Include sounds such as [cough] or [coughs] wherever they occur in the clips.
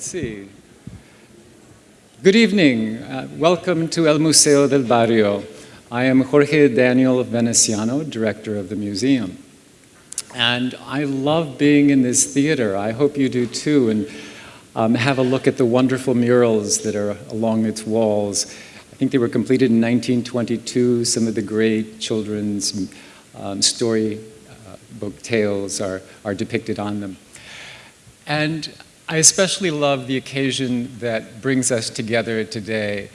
Let's see. Good evening. Uh, welcome to El Museo del Barrio. I am Jorge Daniel Veneciano, director of the museum. And I love being in this theater. I hope you do too. And um, have a look at the wonderful murals that are along its walls. I think they were completed in 1922. Some of the great children's um, story uh, book tales are, are depicted on them. And I especially love the occasion that brings us together today.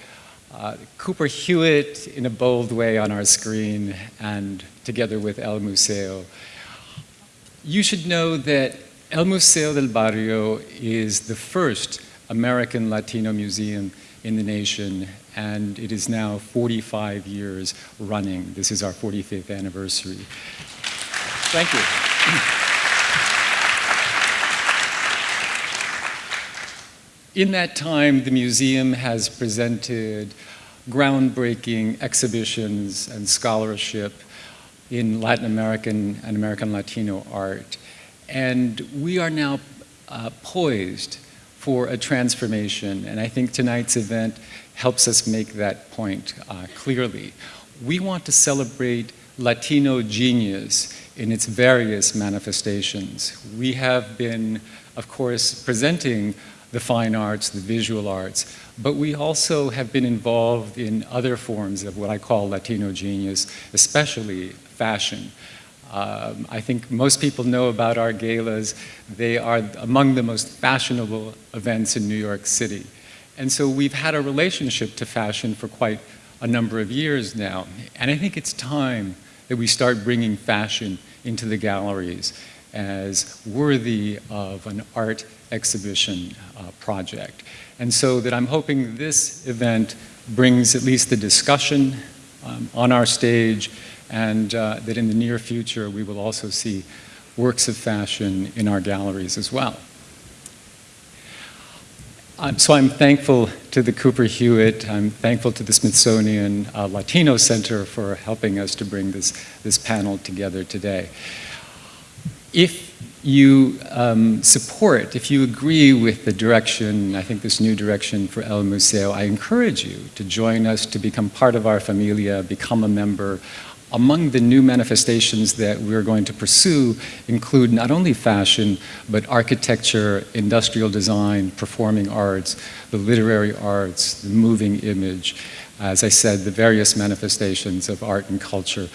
Uh, Cooper Hewitt in a bold way on our screen and together with El Museo. You should know that El Museo del Barrio is the first American Latino museum in the nation and it is now 45 years running. This is our 45th anniversary. Thank you. [clears throat] In that time, the museum has presented groundbreaking exhibitions and scholarship in Latin American and American Latino art. And we are now uh, poised for a transformation. And I think tonight's event helps us make that point uh, clearly. We want to celebrate Latino genius in its various manifestations. We have been, of course, presenting the fine arts, the visual arts, but we also have been involved in other forms of what I call Latino genius, especially fashion. Um, I think most people know about our galas. They are among the most fashionable events in New York City. And so we've had a relationship to fashion for quite a number of years now. And I think it's time that we start bringing fashion into the galleries as worthy of an art exhibition uh, project. And so that I'm hoping this event brings at least the discussion um, on our stage and uh, that in the near future we will also see works of fashion in our galleries as well. Um, so I'm thankful to the Cooper Hewitt, I'm thankful to the Smithsonian uh, Latino Center for helping us to bring this, this panel together today. If you um, support, if you agree with the direction, I think this new direction for El Museo, I encourage you to join us, to become part of our familia, become a member. Among the new manifestations that we're going to pursue include not only fashion, but architecture, industrial design, performing arts, the literary arts, the moving image, as I said, the various manifestations of art and culture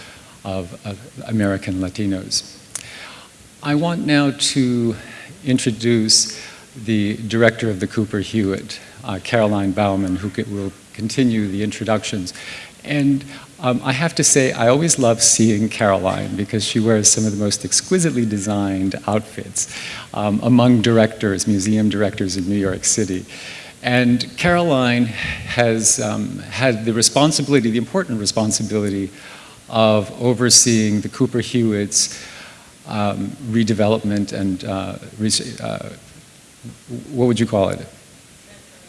of, of American Latinos. I want now to introduce the director of the Cooper Hewitt, uh, Caroline Baumann, who will continue the introductions. And um, I have to say, I always love seeing Caroline because she wears some of the most exquisitely designed outfits um, among directors, museum directors in New York City. And Caroline has um, had the responsibility, the important responsibility of overseeing the Cooper Hewitts um, redevelopment and uh, uh, what would you call it?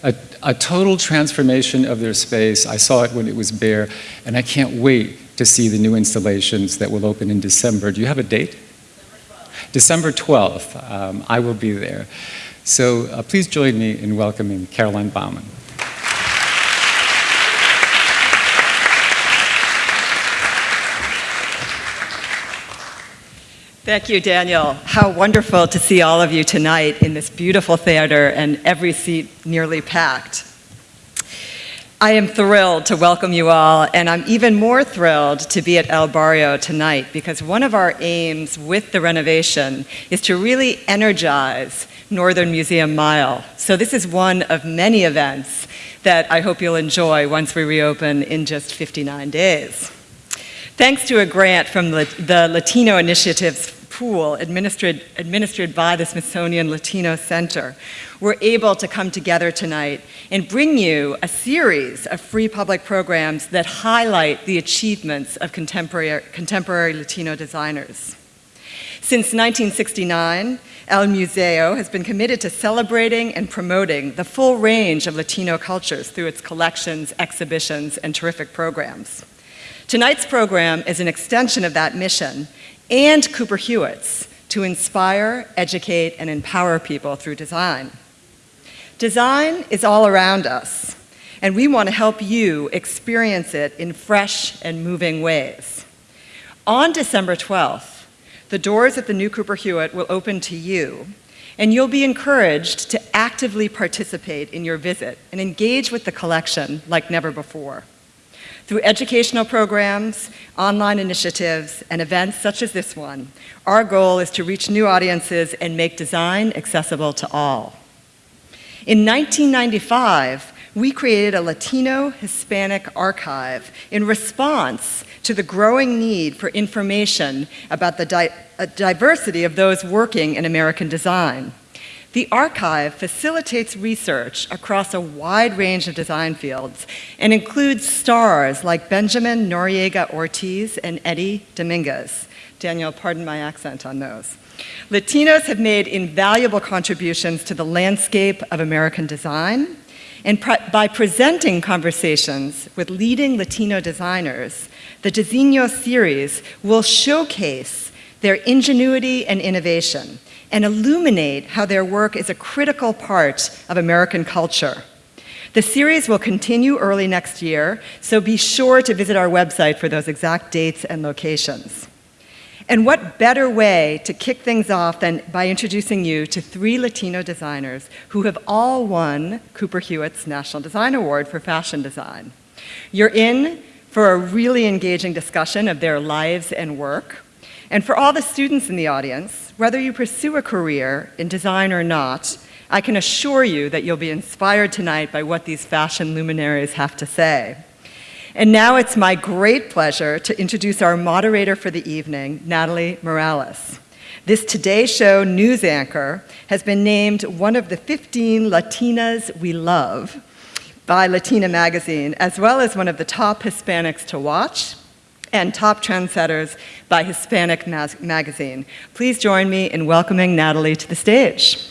A, a, total transformation of their space. I saw it when it was bare, and I can't wait to see the new installations that will open in December. Do you have a date? December 12th. December 12th. Um, I will be there. So uh, please join me in welcoming Caroline Baumann. Thank you, Daniel. How wonderful to see all of you tonight in this beautiful theater and every seat nearly packed. I am thrilled to welcome you all, and I'm even more thrilled to be at El Barrio tonight because one of our aims with the renovation is to really energize Northern Museum Mile. So this is one of many events that I hope you'll enjoy once we reopen in just 59 days. Thanks to a grant from the, Latino Initiatives pool administered, administered by the Smithsonian Latino Center, we're able to come together tonight and bring you a series of free public programs that highlight the achievements of contemporary, contemporary Latino designers. Since 1969, El Museo has been committed to celebrating and promoting the full range of Latino cultures through its collections, exhibitions, and terrific programs. Tonight's program is an extension of that mission and Cooper Hewitt's to inspire, educate, and empower people through design. Design is all around us, and we want to help you experience it in fresh and moving ways. On December 12th, the doors at the new Cooper Hewitt will open to you, and you'll be encouraged to actively participate in your visit and engage with the collection like never before. Through educational programs, online initiatives, and events such as this one, our goal is to reach new audiences and make design accessible to all. In 1995, we created a Latino Hispanic archive in response to the growing need for information about the di uh, diversity of those working in American design. The archive facilitates research across a wide range of design fields and includes stars like Benjamin Noriega Ortiz and Eddie Dominguez. Daniel, pardon my accent on those. Latinos have made invaluable contributions to the landscape of American design, and by presenting conversations with leading Latino designers, the Diseño series will showcase their ingenuity and innovation and illuminate how their work is a critical part of American culture. The series will continue early next year, so be sure to visit our website for those exact dates and locations. And what better way to kick things off than by introducing you to three Latino designers who have all won Cooper Hewitt's National Design Award for Fashion Design. You're in for a really engaging discussion of their lives and work. And for all the students in the audience, whether you pursue a career in design or not, I can assure you that you'll be inspired tonight by what these fashion luminaries have to say. And now it's my great pleasure to introduce our moderator for the evening, Natalie Morales. This Today Show news anchor has been named one of the 15 Latinas we love by Latina Magazine, as well as one of the top Hispanics to watch and top trendsetters by Hispanic Magazine. Please join me in welcoming Natalie to the stage.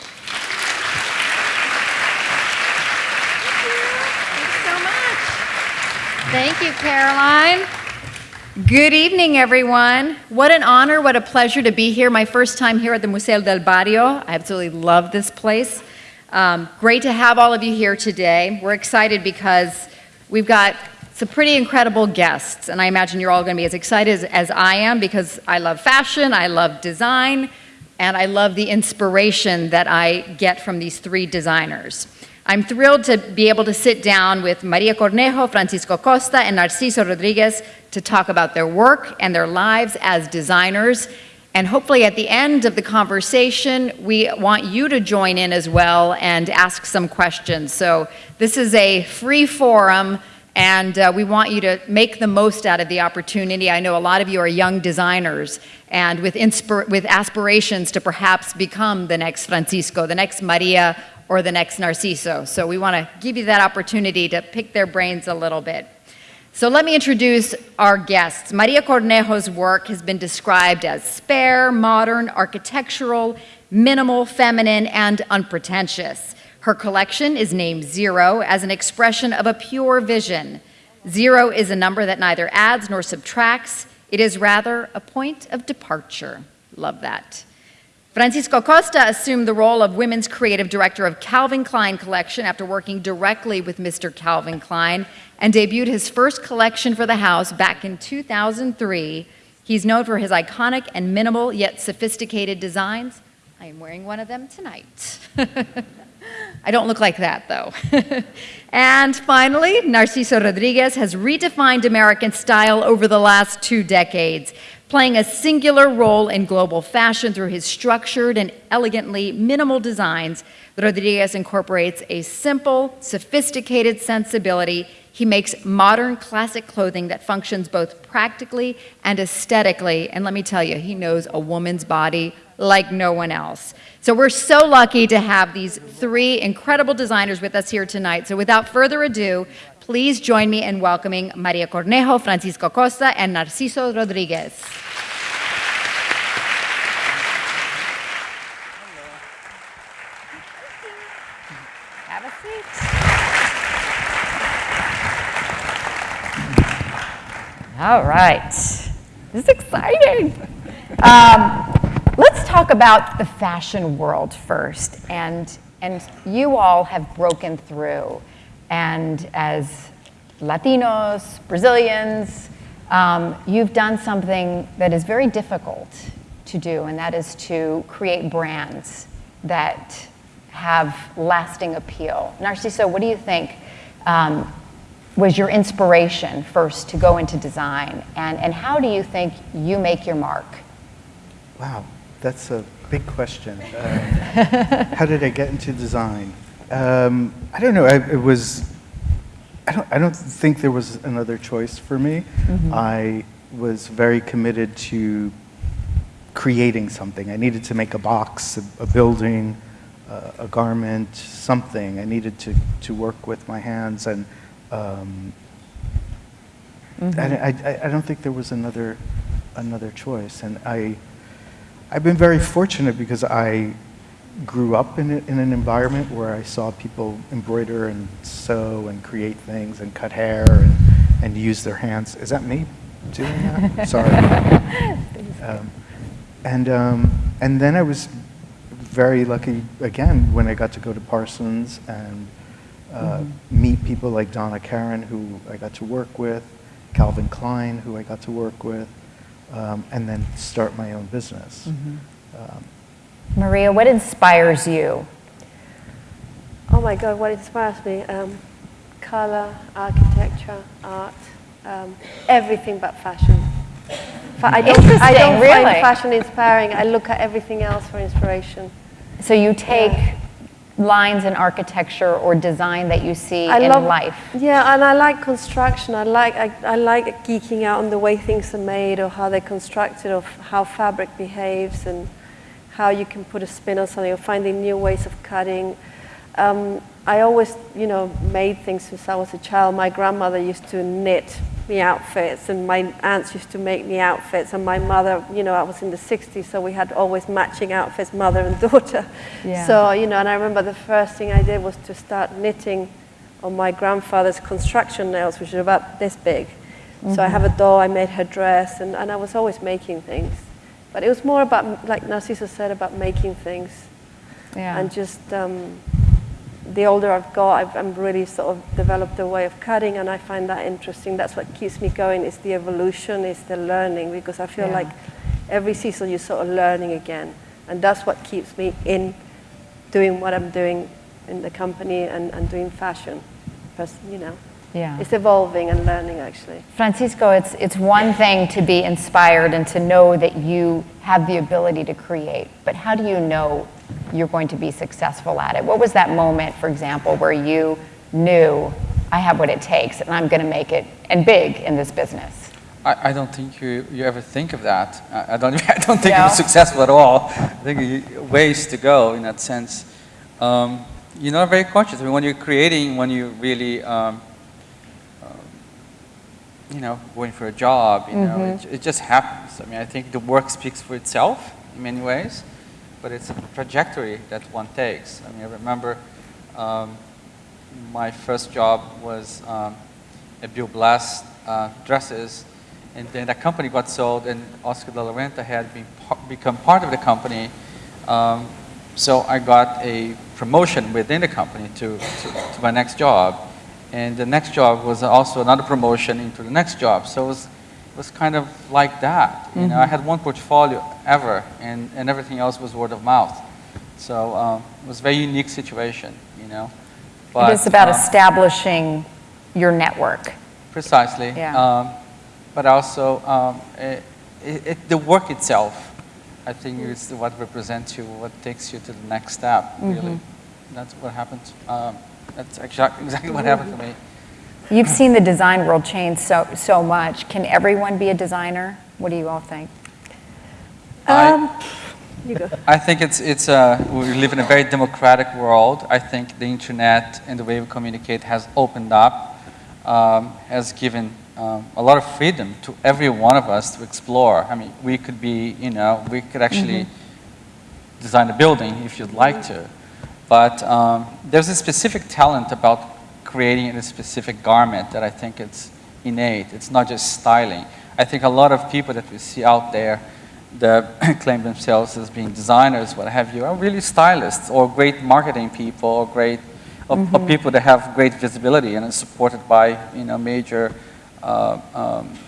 Thank you, Caroline. Good evening, everyone. What an honor, what a pleasure to be here. My first time here at the Museo del Barrio. I absolutely love this place. Um, great to have all of you here today. We're excited because we've got some pretty incredible guests, and I imagine you're all going to be as excited as, as I am because I love fashion, I love design, and I love the inspiration that I get from these three designers. I'm thrilled to be able to sit down with Maria Cornejo, Francisco Costa, and Narciso Rodriguez to talk about their work and their lives as designers and hopefully at the end of the conversation, we want you to join in as well and ask some questions. So this is a free forum and uh, we want you to make the most out of the opportunity. I know a lot of you are young designers and with, with aspirations to perhaps become the next Francisco, the next Maria, or the next Narciso. So we want to give you that opportunity to pick their brains a little bit. So let me introduce our guests. Maria Cornejo's work has been described as spare, modern, architectural, minimal, feminine, and unpretentious. Her collection is named Zero as an expression of a pure vision. Zero is a number that neither adds nor subtracts. It is rather a point of departure. Love that. Francisco Costa assumed the role of women's creative director of Calvin Klein Collection after working directly with Mr. Calvin Klein and debuted his first collection for the house back in 2003. He's known for his iconic and minimal yet sophisticated designs. I am wearing one of them tonight. [laughs] I don't look like that though. [laughs] and finally, Narciso Rodriguez has redefined American style over the last two decades playing a singular role in global fashion through his structured and elegantly minimal designs, Rodriguez incorporates a simple, sophisticated sensibility. He makes modern classic clothing that functions both practically and aesthetically. And let me tell you, he knows a woman's body like no one else. So we're so lucky to have these three incredible designers with us here tonight. So without further ado, Please join me in welcoming Maria Cornejo, Francisco Costa, and Narciso Rodriguez. Have a seat. All right. This is exciting. Um, talk about the fashion world first. And And you all have broken through. And as Latinos, Brazilians, um, you've done something that is very difficult to do, and that is to create brands that have lasting appeal. Narciso, what do you think um, was your inspiration first to go into design? And, and how do you think you make your mark? Wow, that's a big question. [laughs] Um, how did I get into design? Um, I don't know. I, it was. I don't. I don't think there was another choice for me. I was very committed to creating something. I needed to make a box, a, a building, uh, a garment, something. I needed to to work with my hands, and um, I, I, I don't think there was another another choice. And I. I've been very fortunate because I grew up in, a, in an environment where I saw people embroider and sew and create things and cut hair and, and use their hands. Is that me doing that? [laughs] Sorry. Um, and, um, and then I was very lucky again when I got to go to Parsons and uh, meet people like Donna Karan, who I got to work with, Calvin Klein, who I got to work with, um, and then start my own business. Um, Maria, what inspires you? Oh my God, what inspires me? Um, color, architecture, art, um, everything but fashion. Fa- I don't, I don't really? find fashion inspiring. I look at everything else for inspiration. So you take lines in architecture or design that you see I in love life. Yeah, and I like construction. I like I, I like geeking out on the way things are made, or how they're constructed, or how fabric behaves, and how you can put a spin on something, or finding new ways of cutting. Um, I always, you know, made things since I was a child. My grandmother used to knit me outfits, and my aunts used to make me outfits, and my mother, you know, I was in the 60s, so we had always matching outfits, mother and [laughs] daughter. Yeah. So, you know, and I remember the first thing I did was to start knitting on my grandfather's construction nails, which are about this big. So I have a doll, I made her dress, and, and I was always making things. But it was more about, like Narciso said, about making things. Yeah. And just um, the older I've got, I've I'm really sort of developed a way of cutting, and I find that interesting. That's what keeps me going. Is the evolution, is the learning, because I feel Yeah. like every season you're sort of learning again, and that's what keeps me in doing what I'm doing in the company and, and doing fashion. Because you know, Yeah. it's evolving and learning actually. Francisco, it's, it's one thing to be inspired and to know that you have the ability to create, but how do you know you're going to be successful at it? What was that moment, for example, where you knew, I have what it takes and I'm going to make it and big in this business? I, I don't think you, you ever think of that. I, I don't, [laughs] I don't think No? you're successful at all. I think you, ways to go in that sense. Um, you're not very conscious. I mean, when you're creating, when you really, um, um, you know, going for a job, you know, Mm-hmm. it, it just happens. I mean, I think the work speaks for itself in many ways, but it's a trajectory that one takes. I mean, I remember um, my first job was um, at Bill Blass uh, Dresses, and then that company got sold, and Oscar de la Renta had been become part of the company. Um, so I got a promotion within the company to, to, to my next job, and the next job was also another promotion into the next job. So it was, was kind of like that. You know, I had one portfolio ever, and, and everything else was word of mouth. So um, it was a very unique situation, you know. it is about um, establishing your network. Precisely. Yeah. Um, but also, um, it, it, it- the work itself, I think, is what represents you, what takes you to the next step, really. That's what happened. Um, that's exactly, [laughs] exactly what happened to me. You've seen the design world change so, so much. Can everyone be a designer? What do you all think? I- Um, you go. I think it's, it's uh, we live in a very democratic world. I think the internet and the way we communicate has opened up, um, has given um, a lot of freedom to every one of us to explore. I mean, we could be, you know, we could actually design a building if you'd like to. But um, there's a specific talent about creating a specific garment that I think it's innate. It's not just styling. I think a lot of people that we see out there, that [coughs] claim themselves as being designers, what have you, are really stylists or great marketing people or great or, or people that have great visibility and are supported by you know major uh, um,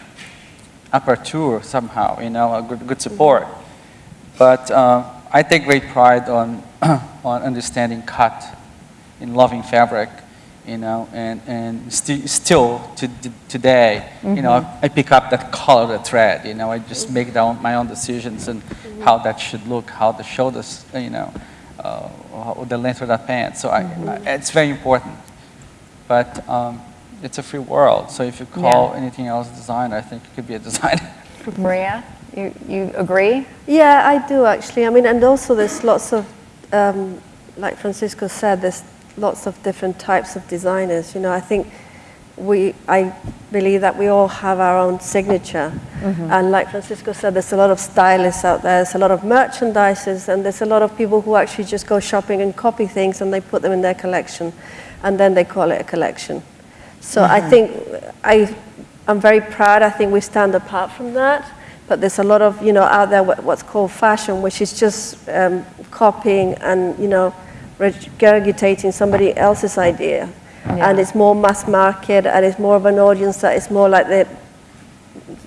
aperture somehow, you know, a good, good support. But uh, I take great pride on [coughs] on understanding cut, in loving fabric, you know, and, and sti still to today, you know, I pick up that color, the thread, you know, I just make down my own decisions and how that should look, how the shoulders, you know, uh, how- the length of that pant. So I, I, it's very important. But um, it's a free world, so if you call Yeah. anything else design, I think it could be a [laughs] designer. Maria, you, you agree? Yeah, I do actually. I mean, and also there's lots of, um, like Francisco said, there's lots of different types of designers. You know, I think we, I believe that we all have our own signature. And like Francisco said, there's a lot of stylists out there, there's a lot of merchandisers, and there's a lot of people who actually just go shopping and copy things and they put them in their collection, and then they call it a collection. So I think I, I'm very proud. I think we stand apart from that. But there's a lot of, you know, out there what's called fashion, which is just um, copying and, you know, regurgitating somebody else's idea. And it's more mass market and it's more of an audience that is more like the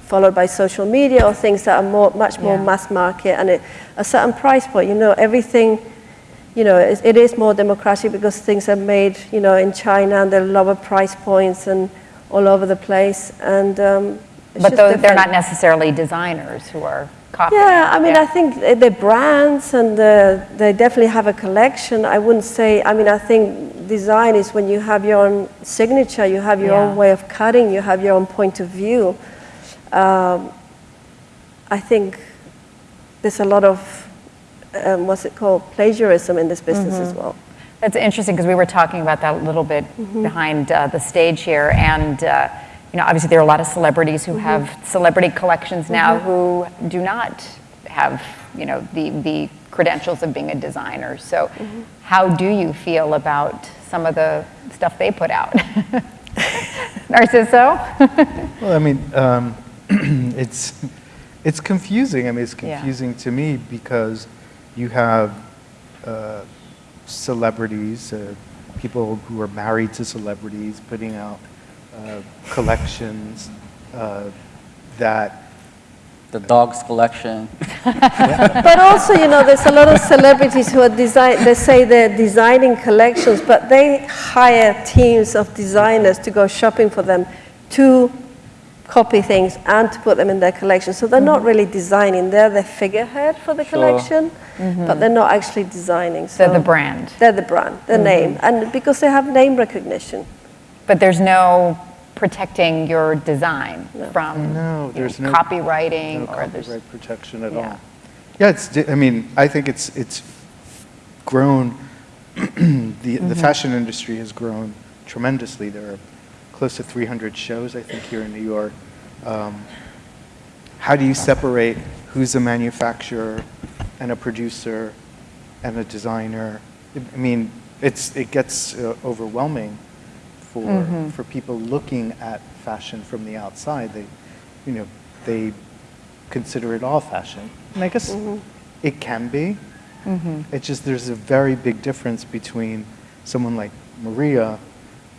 followed by social media or things that are more, much more Yeah. mass market and at a certain price point. You know, everything, you know, it, it is more democratic because things are made, you know, in China and they're lower price points and all over the place. And um, But those, they're not necessarily designers who are Yeah, I mean, Yeah. I think the- brands and the, they definitely have a collection. I wouldn't say, I mean, I think design is when you have your own signature, you have your Yeah. own way of cutting, you have your own point of view. Um, I think there's a lot of, um, what's it called, plagiarism in this business as well. That's interesting because we were talking about that a little bit Mm-hmm. behind uh, the stage here, and uh, you know, obviously there are a lot of celebrities Mm-hmm. who have celebrity collections now who do not have you know the the credentials of being a designer. So, Mm-hmm. how do you feel about some of the stuff they put out? [laughs] Narciso? [laughs] Well, I mean, um, [clears throat] it's it's confusing. I mean, it's Yeah. confusing to me because you have uh, celebrities, uh, people who are married to celebrities, putting out uh, collections uh, that The dog's collection. [laughs] But also, you know, there's a lot of celebrities who are design. They say they're designing collections, but they hire teams of designers to go shopping for them, to copy things and to put them in their collection. So they're not really designing. They're the figurehead for the Sure. collection, but they're not actually designing. So They're the brand. They're the brand, the name, and because they have name recognition. But there's no protecting your design from No, you know, there's no copywriting no or there's copyright protection at Yeah. all. Yeah, it's. I mean, I think it's it's grown. [clears throat] the the fashion industry has grown tremendously. There are close to 300 shows, I think, here in New York. Um, how do you separate who's a manufacturer and a producer and a designer? I mean, it's it gets uh, overwhelming for mm-hmm. for people looking at fashion from the outside. They, you know, they consider it all fashion, and I guess it can be. Mm-hmm. It's just there's a very big difference between someone like Maria,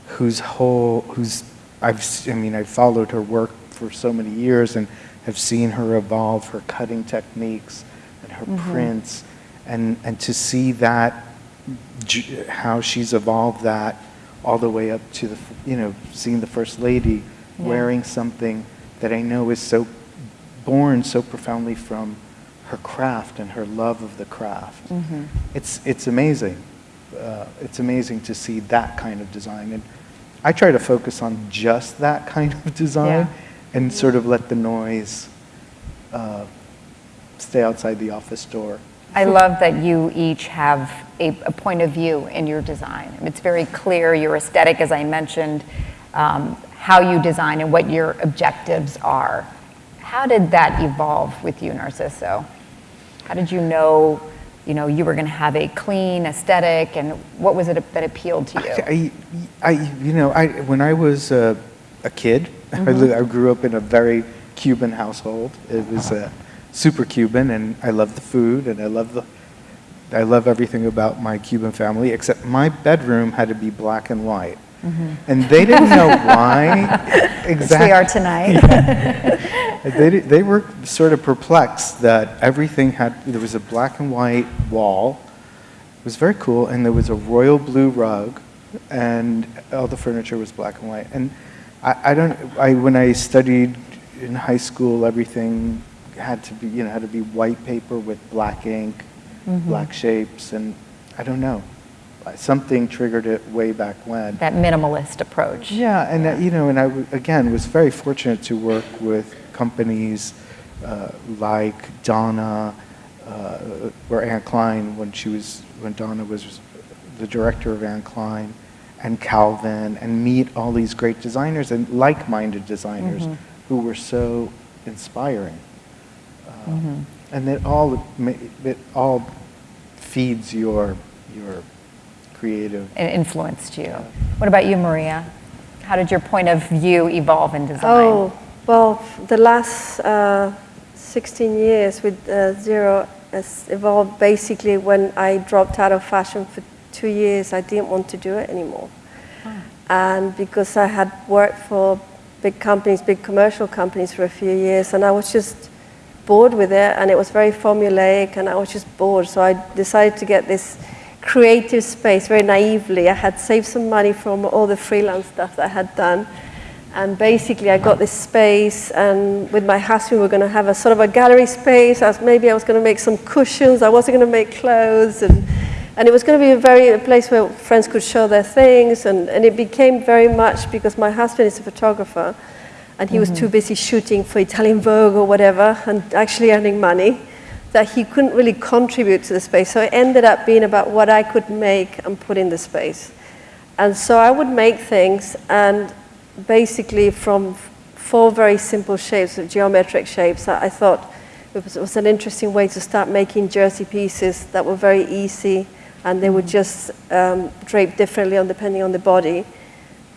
whose whole who's I've s- I mean I've followed her work for so many years and have seen her evolve her cutting techniques and her mm-hmm. prints. And and to see that how she's evolved that all the way up to the you know seeing the first lady wearing something that I know is so born so profoundly from her craft and her love of the craft. It's it's amazing. Uh, it's amazing to see that kind of design, and I try to focus on just that kind of design, Yeah. and sort of let the noise uh, stay outside the office door. I love that you each have a, a point of view in your design. It's very clear your aesthetic, as I mentioned, um, how you design and what your objectives are. How did that evolve with you, Narciso? How did you know, you know, you were going to have a clean aesthetic, and what was it that appealed to you? I, I, you know, I, when I was uh, a kid, I, li- I grew up in a very Cuban household. It was a super Cuban, and I love the food, and I love the, I love everything about my Cuban family, except my bedroom had to be black and white. Mm-hmm. And they didn't know [laughs] why Which exactly. we are tonight. [laughs] They, they were sort of perplexed that everything had, there was a black and white wall. It was very cool, and there was a royal blue rug, and all the furniture was black and white. And I, I don't, I, when I studied in high school, everything had to be, you know, had to be white paper with black ink, black shapes, and I don't know. Something triggered it way back when. That minimalist approach. Yeah, and uh, you know, and I w- again was very fortunate to work with companies uh, like Donna uh, or Anne Klein when she was when Donna was the director of Anne Klein, and Calvin, and meet all these great designers and like-minded designers who were so inspiring. Uh, And it all ma- it all feeds your your creative It influenced you. What about you, Maria? How did your point of view evolve in design? Oh, well, the last uh, 16 years with uh, Zero has evolved basically when I dropped out of fashion for two years, I didn't want to do it anymore. And because I had worked for big companies, big commercial companies for a few years, and I was just bored with it, and it was very formulaic, and I was just bored. So I decided to get this creative space very naively. I had saved some money from all the freelance stuff I had done. And basically, I got this space, and with my husband, we were going to have a sort of a gallery space. I was, maybe I was going to make some cushions. I wasn't going to make clothes, and, and it was going to be a very a place where friends could show their things. And, and it became very much because my husband is a photographer, and he was too busy shooting for Italian Vogue or whatever, and actually earning money, that he couldn't really contribute to the space. So it ended up being about what I could make and put in the space. And so I would make things, and basically from four very simple shapes, of geometric shapes, I I thought it was, it was an interesting way to start making jersey pieces that were very easy, and they would just um, drape differently on depending on the body.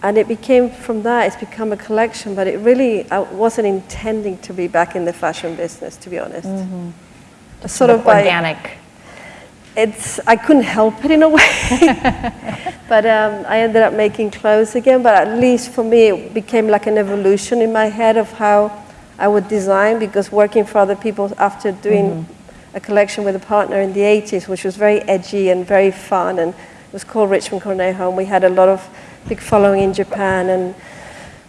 And it became from that, it's become a collection, but it really, I wasn't intending to be back in the fashion business, to be honest. Mm-hmm. Sort of by, organic. it's I couldn't help it in a way. [laughs] but um, I ended up making clothes again. But at least for me, it became like an evolution in my head of how I would design because working for other people after doing mm-hmm. a collection with a partner in the 80s, which was very edgy and very fun, and it was called Richmond Cornejo, and we had a lot of big following in Japan, and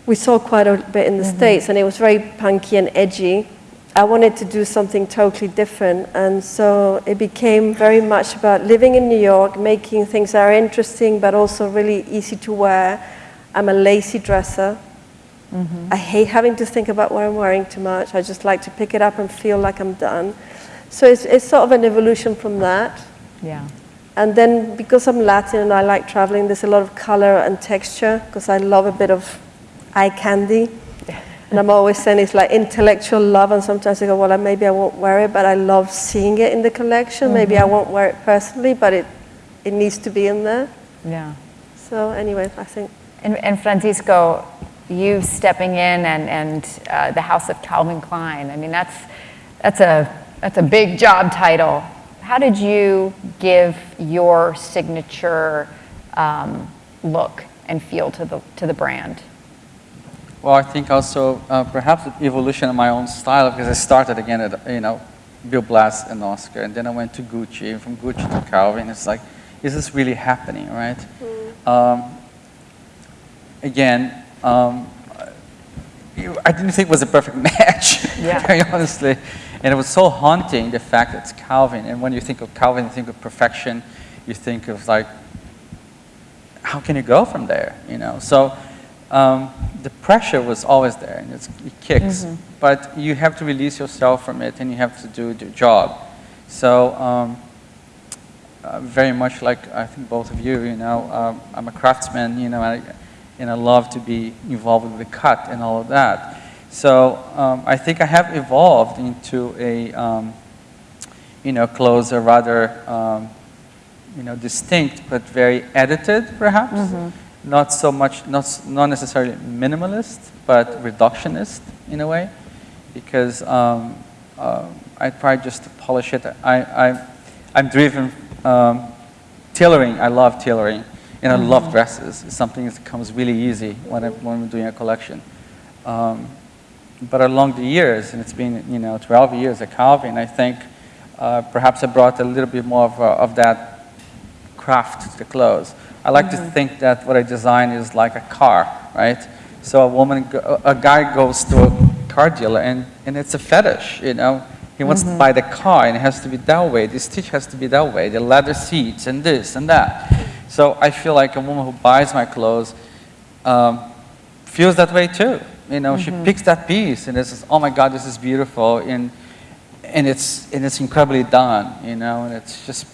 we saw quite a bit in the mm-hmm. States, and it was very punky and edgy. I wanted to do something totally different, and so it became very much about living in New York, making things that are interesting but also really easy to wear. I'm a lazy dresser. Mm-hmm. I hate having to think about what I'm wearing too much. I just like to pick it up and feel like I'm done. So it's, it's sort of an evolution from that. Yeah. And then because I'm Latin and I like traveling, there's a lot of color and texture because I love a bit of eye candy. And I'm always saying it's like intellectual love, and sometimes I go, well, maybe I won't wear it, but I love seeing it in the collection. Maybe I won't wear it personally, but it, it needs to be in there. Yeah. So anyway, I think And, and Francisco, you stepping in and, and uh, the House of Calvin Klein, I mean, that's, that's, a, that's a big job title. How did you give your signature um, look and feel to the, to the brand? Well, I think also uh, perhaps the evolution of my own style because I started again at you know Bill Blass and Oscar, and then I went to Gucci, and from Gucci to Calvin. It's like, is this really happening, right? Um, again, um, I didn't think it was a perfect [laughs] match, Yeah. very honestly, and it was so haunting the fact that it's Calvin. And when you think of Calvin, you think of perfection. You think of like, how can you go from there? You know, so um, the pressure was always there, and it's, it kicks. But you have to release yourself from it, and you have to do the job. So um, uh, very much like I think both of you, you know, um, I'm a craftsman, you know, I, and I love to be involved with the cut and all of that. So um, I think I have evolved into a, um, you know, closer, rather, um, you know, distinct but very edited, perhaps. Not so much, not, not necessarily minimalist, but reductionist in a way, because um, uh, I try just to polish it. I, I, I'm driven, um, tailoring, I love tailoring, and I love dresses. It's something that comes really easy when, I, when I'm doing a collection. But along the years, and it's been, you know, 12 years at Calvin, I think uh, perhaps I brought a little bit more of, uh, of that craft to the clothes. I like to think that what I design is like a car, right? So a woman, go- a guy goes to a car dealer and, and it's a fetish, you know? He wants to buy the car and it has to be that way, the stitch has to be that way, the leather seats and this and that. So I feel like a woman who buys my clothes um, feels that way too. You know, she mm-hmm. picks that piece and it's, oh my God, this is beautiful and, and it's, and it's incredibly done, you know, and it's just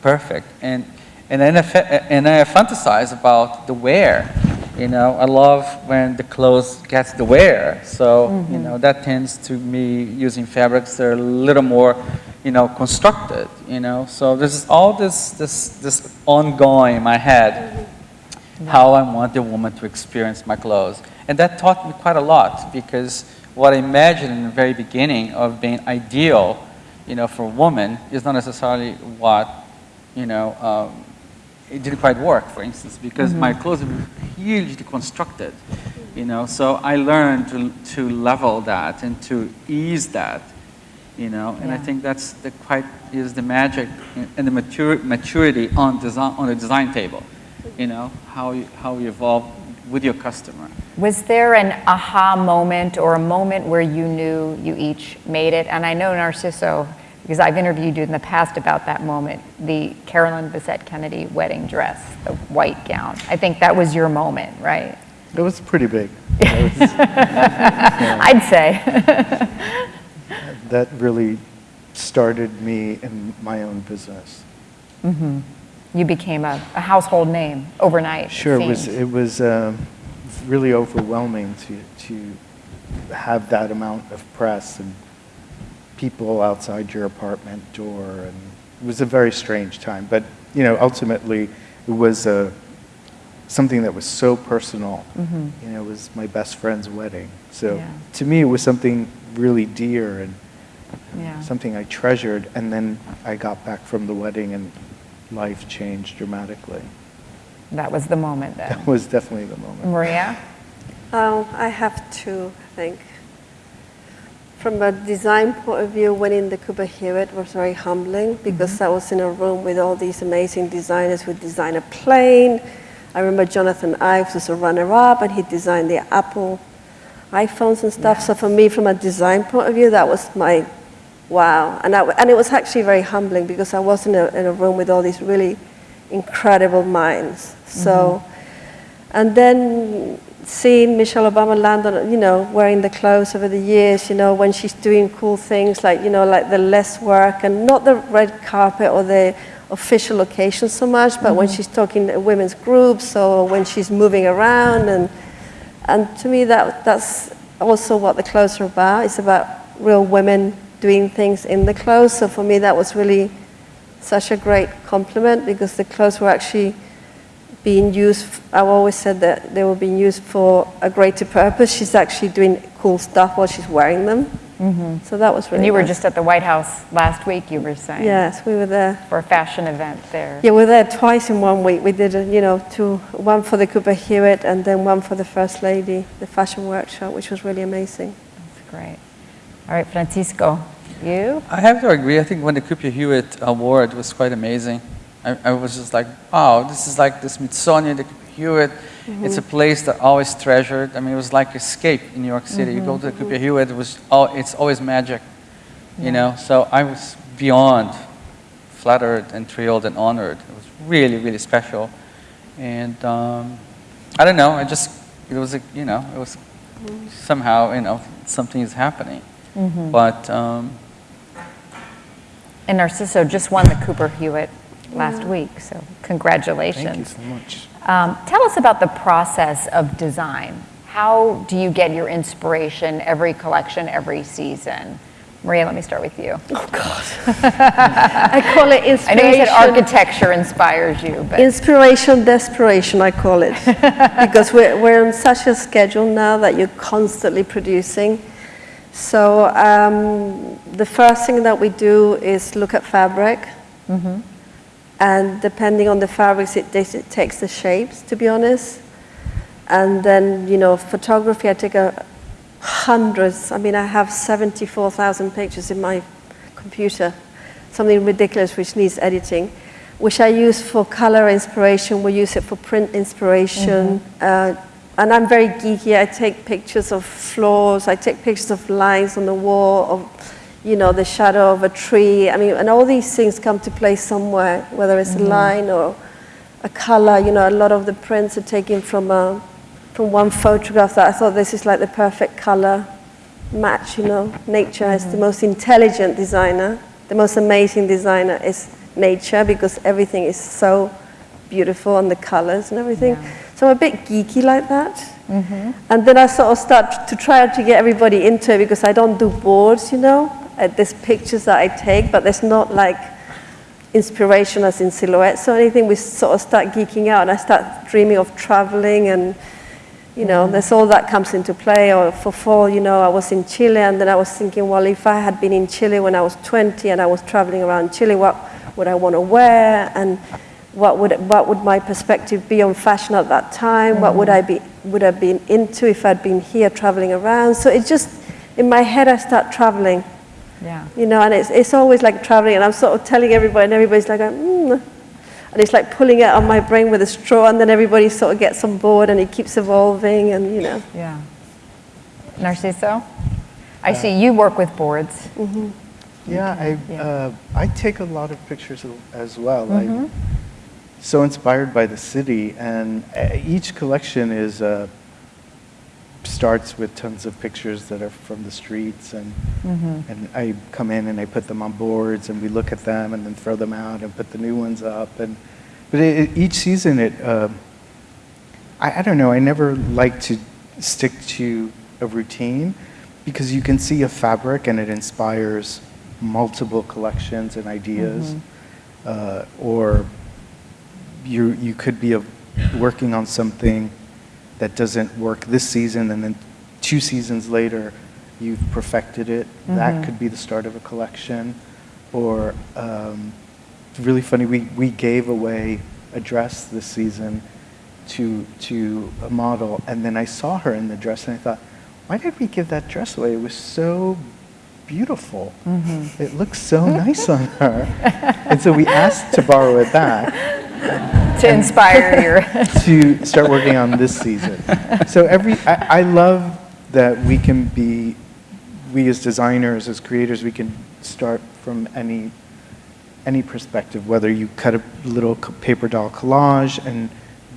perfect. And, and then I, and I fantasize about the wear. You know, I love when the clothes gets the wear. So, you mm-hmm. know, that tends to me using fabrics that are a little more, you know, constructed, you know. So there's all this, this, this ongoing in my head how I want the woman to experience my clothes. And that taught me quite a lot because what I imagined in the very beginning of being ideal, you know, for a woman is not necessarily what, you know, um, it didn't quite work, for instance, because my clothes were hugely constructed, you know. So I learned to, to level that and to ease that, you know. And I think that's the quite is the magic and the mature, maturity on design on the design table, you know, how you, how you evolve with your customer. Was there an aha moment or a moment where you knew you each made it? And I know Narciso, because I've interviewed you in the past about that moment, the Carolyn Bessette Kennedy wedding dress, the white gown. I think that was your moment, right? It was pretty big. That was- [laughs] I'd say. That really started me in my own business. Mm-hmm. You became a, a household name overnight. Sure, it was, it was um, really overwhelming to, to have that amount of press and people outside your apartment door, and it was a very strange time. But, you know, ultimately, it was uh, something that was so personal. You know, it was my best friend's wedding. So Yeah. to me, it was something really dear and Yeah. something I treasured. And then I got back from the wedding, and life changed dramatically. That was the moment then. [laughs] That was definitely the moment. Maria? Um, I have to think. From a design point of view, winning the Cooper Hewitt was very humbling because I was in a room with all these amazing designers who designed a plane. I remember Jonathan Ives was a runner-up, and he designed the Apple iPhones and stuff. So for me, from a design point of view, that was my wow. And, I, and it was actually very humbling because I was in a, in a room with all these really incredible minds. So, mm-hmm. and then seeing Michelle Obama land on, you know, wearing the clothes over the years, you know, when she's doing cool things like, you know, like the less work and not the red carpet or the official occasions so much, but when mm-hmm. she's talking to women's groups or when she's moving around and and to me, that, that's also what the clothes are about. It's about real women doing things in the clothes. So for me, that was really such a great compliment because the clothes were actually being used. I've always said that they were being used for a greater purpose. She's actually doing cool stuff while she's wearing them. Mm-hmm. So that was really. And you were nice. just at the White House last week, you were saying? Yes, we were there. For a fashion event there. Yeah, we were there twice in one week. We did, a, you know, two, one for the Cooper Hewitt and then one for the First Lady, the fashion workshop, which was really amazing. That's great. All right, Francisco, you? I have to agree. I think when the Cooper Hewitt Award was quite amazing. I, I was just like, wow, this is like the Smithsonian, the Cooper Hewitt. It's a place that I always treasured. I mean, it was like escape in New York City. You go to the Cooper Hewitt, it was all, it's always magic, you know. So I was beyond flattered and thrilled and honored. It was really, really special. And um, I don't know. I just it was a, you know it was somehow you know something is happening. But um, And Narciso just won the Cooper Hewitt last week, so congratulations. Thank you so much. Um, tell us about the process of design. How do you get your inspiration every collection, every season? Maria, let me start with you. Oh God, I call it inspiration. [laughs] I know you said architecture inspires you, but Inspiration, desperation, I call it. [laughs] because we're, we're on such a schedule now that you're constantly producing So um, the first thing that we do is look at fabric. And depending on the fabrics, it, takes- it takes the shapes, to be honest. And then, you know, photography, I take a hundreds. I mean, I have 74,000 pictures in my computer, something ridiculous which needs editing, which I use for color inspiration. We use it for print inspiration. Uh, and I'm very geeky. I take pictures of floors. I take pictures of lines on the wall, of, you know, the shadow of a tree. I mean, and all these things come to play somewhere, whether it's a mm-hmm. line or a color. You know, a lot of the prints are taken from a, from one photograph that I thought this is like the perfect color match, you know. Nature is the mm-hmm. most intelligent designer. The most amazing designer is nature because everything is so beautiful and the colors and everything. So I'm a bit geeky like that. And then I sort of start to try to get everybody into it because I don't do boards, you know. Uh, There's pictures that I take, but there's not like inspiration as in silhouettes or anything. We sort of start geeking out and I start dreaming of traveling and you know, there's all that comes into play. Or for fall, you know, I was in Chile, and then I was thinking, well, if I had been in Chile when I was 20 and I was traveling around Chile, what would I want to wear, and what would what would my perspective be on fashion at that time? What would I be would have been into if I'd been here traveling around? So it just in my head, I start traveling, Yeah. you know, and it's it's always like traveling, and I'm sort of telling everybody, and everybody's like, mm. and it's like pulling it on my brain with a straw, and then everybody sort of gets on board, and it keeps evolving, and you know. Yeah. Narciso? I see you work with boards. Yeah, I, Yeah. uh, I take a lot of pictures as well. I'm so inspired by the city, and uh, each collection is uh, starts with tons of pictures that are from the streets, and and I come in and I put them on boards, and we look at them, and then throw them out, and put the new ones up, and but it, it- each season it. um I, I don't know. I never like to stick to a routine because you can see a fabric and it inspires multiple collections and ideas. Uh, or you, you could be a, working on something that doesn't work this season and then two seasons later you've perfected it. That could be the start of a collection. Or um, it's really funny, we, we gave away a dress this season to, to a model, and then I saw her in the dress, and I thought, why did we give that dress away? It was so beautiful. It looks so nice on [laughs] her. And so we asked to borrow it back [laughs] To inspire your, [laughs] to start working on this season. So every, I, I love that we can be, we as designers, as creators, we can start from any, any perspective, whether you cut a little paper doll collage and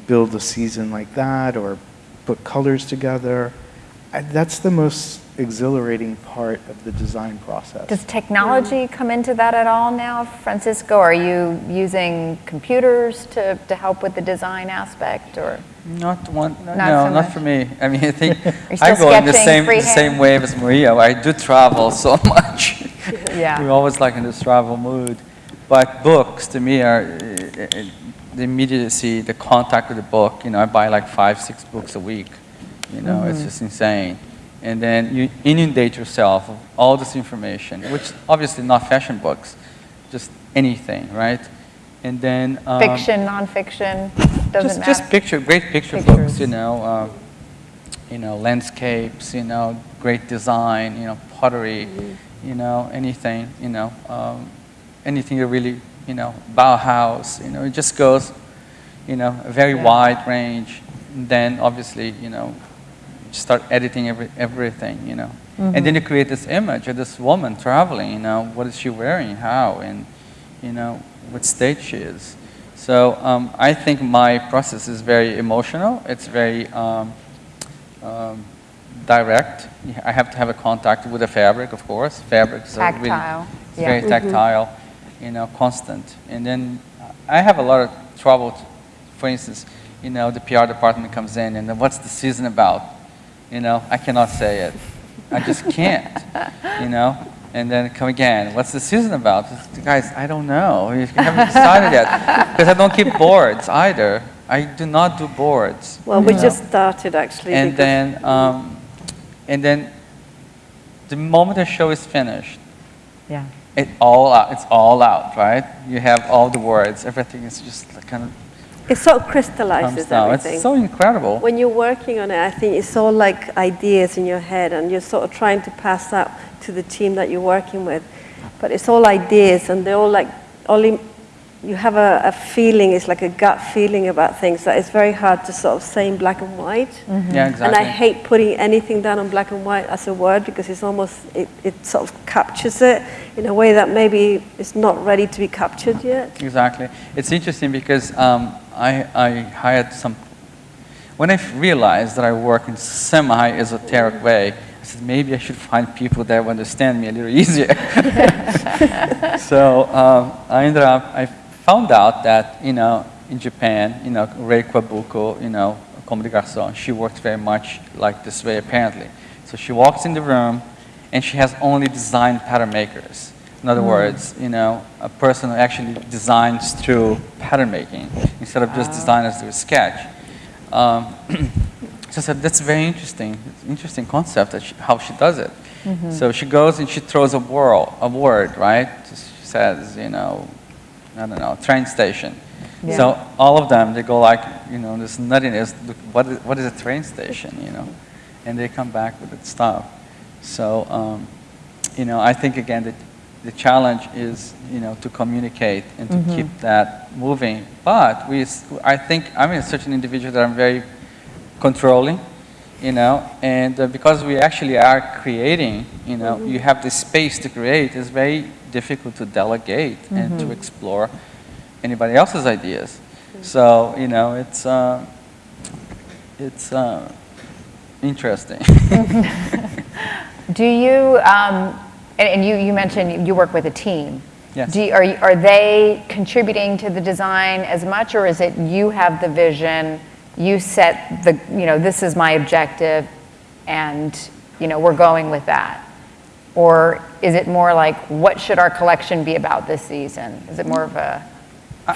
build a season like that, or put colors together. I, that's the most exhilarating part of the design process. does technology come into that at all now, Francisco? Are you using computers to, to help with the design aspect or? Not one, no, Not so not much. for me. I mean, I think I go in the same, the same wave as Maria. I do travel so [laughs] much. Yeah. We're always like in this travel mood. But books, to me, are uh, the immediacy, the contact with the book. You know, I buy like five, six books a week. You know, it's Mm-hmm. just insane. And then you inundate yourself of all this information, which obviously not fashion books, just anything, right? And then um, Fiction, nonfiction, doesn't just, matter? just picture, great picture Pictures. books, you know, uh, you know, landscapes, you know, great design, you know, pottery, Mm-hmm. you know, anything, you know, um, anything you really, you know, Bauhaus, you know, it just goes, you know, a very Yeah. wide range. And then obviously, you know, start editing every, everything, you know. And then you create this image of this woman traveling, you know, what is she wearing, how, and, you know, what state she is. So um, I think my process is very emotional. It's very um, um, direct. I have to have a contact with the fabric, of course. Fabrics are really, Tactile, yeah. very tactile, you know, constant. And then I have a lot of trouble. For instance, you know, the PR department comes in and what's the season about? You know, I cannot say it. I just can't. You know. And then come again. What's the season about? Guys, I don't know. You haven't decided yet. [laughs] Because I don't keep boards either. I do not do boards. Well, we know. just started actually. And then, um, and then the moment the show is finished, Yeah. it all out, it's all out, right? You have all the words, everything is just kind of It sort of comes crystallizes down. everything. It's so incredible. when you're working on it, I think it's all like ideas in your head, and you're sort of trying to pass that to the team that you're working with. But it's all ideas, and they're all like only you have a, a feeling. It's like a gut feeling about things that it's very hard to sort of say in black and white. Yeah, exactly. And I hate putting anything down on black and white as a word because it's almost it, it sort of captures it in a way that maybe it's not ready to be captured yet. Exactly. It's interesting because um, I, I hired some. When I realized that I work in semi-esoteric way, I said maybe I should find people that will understand me a little easier. [laughs] so um, I ended up. I found out that you know in Japan, you know Rei Kawakubo, you know Comme des Garçons, she works very much like this way apparently. So she walks in the room, and she has only design pattern makers. In other words, you know, a person who actually designs through pattern making instead of just designers through a sketch. Um, [clears throat] so I said, that's a very interesting. Interesting concept that she, how she does it. So she goes and she throws a, word, a word, right? She says, you know, I don't know, train station. Yeah. So all of them, they go like, you know, this nuttiness, look, what is, what is a train station, you know? And they come back with stuff. So, um, you know, I think again that the challenge is, you know, to communicate and to keep that moving. But we, I think I'm a such an individual that I'm very controlling, you know, and uh, because we actually are creating, you know, you have the space to create. It's very difficult to delegate and to explore anybody else's ideas. So, you know, it's uh, it's uh, interesting. [laughs] Do you, um, and, and you, you mentioned you work with a team. Yes. Do you, are, are they contributing to the design as much, or is it you have the vision, you set the, you know, this is my objective, and, you know, we're going with that? Or is it more like, what should our collection be about this season? Is it more of a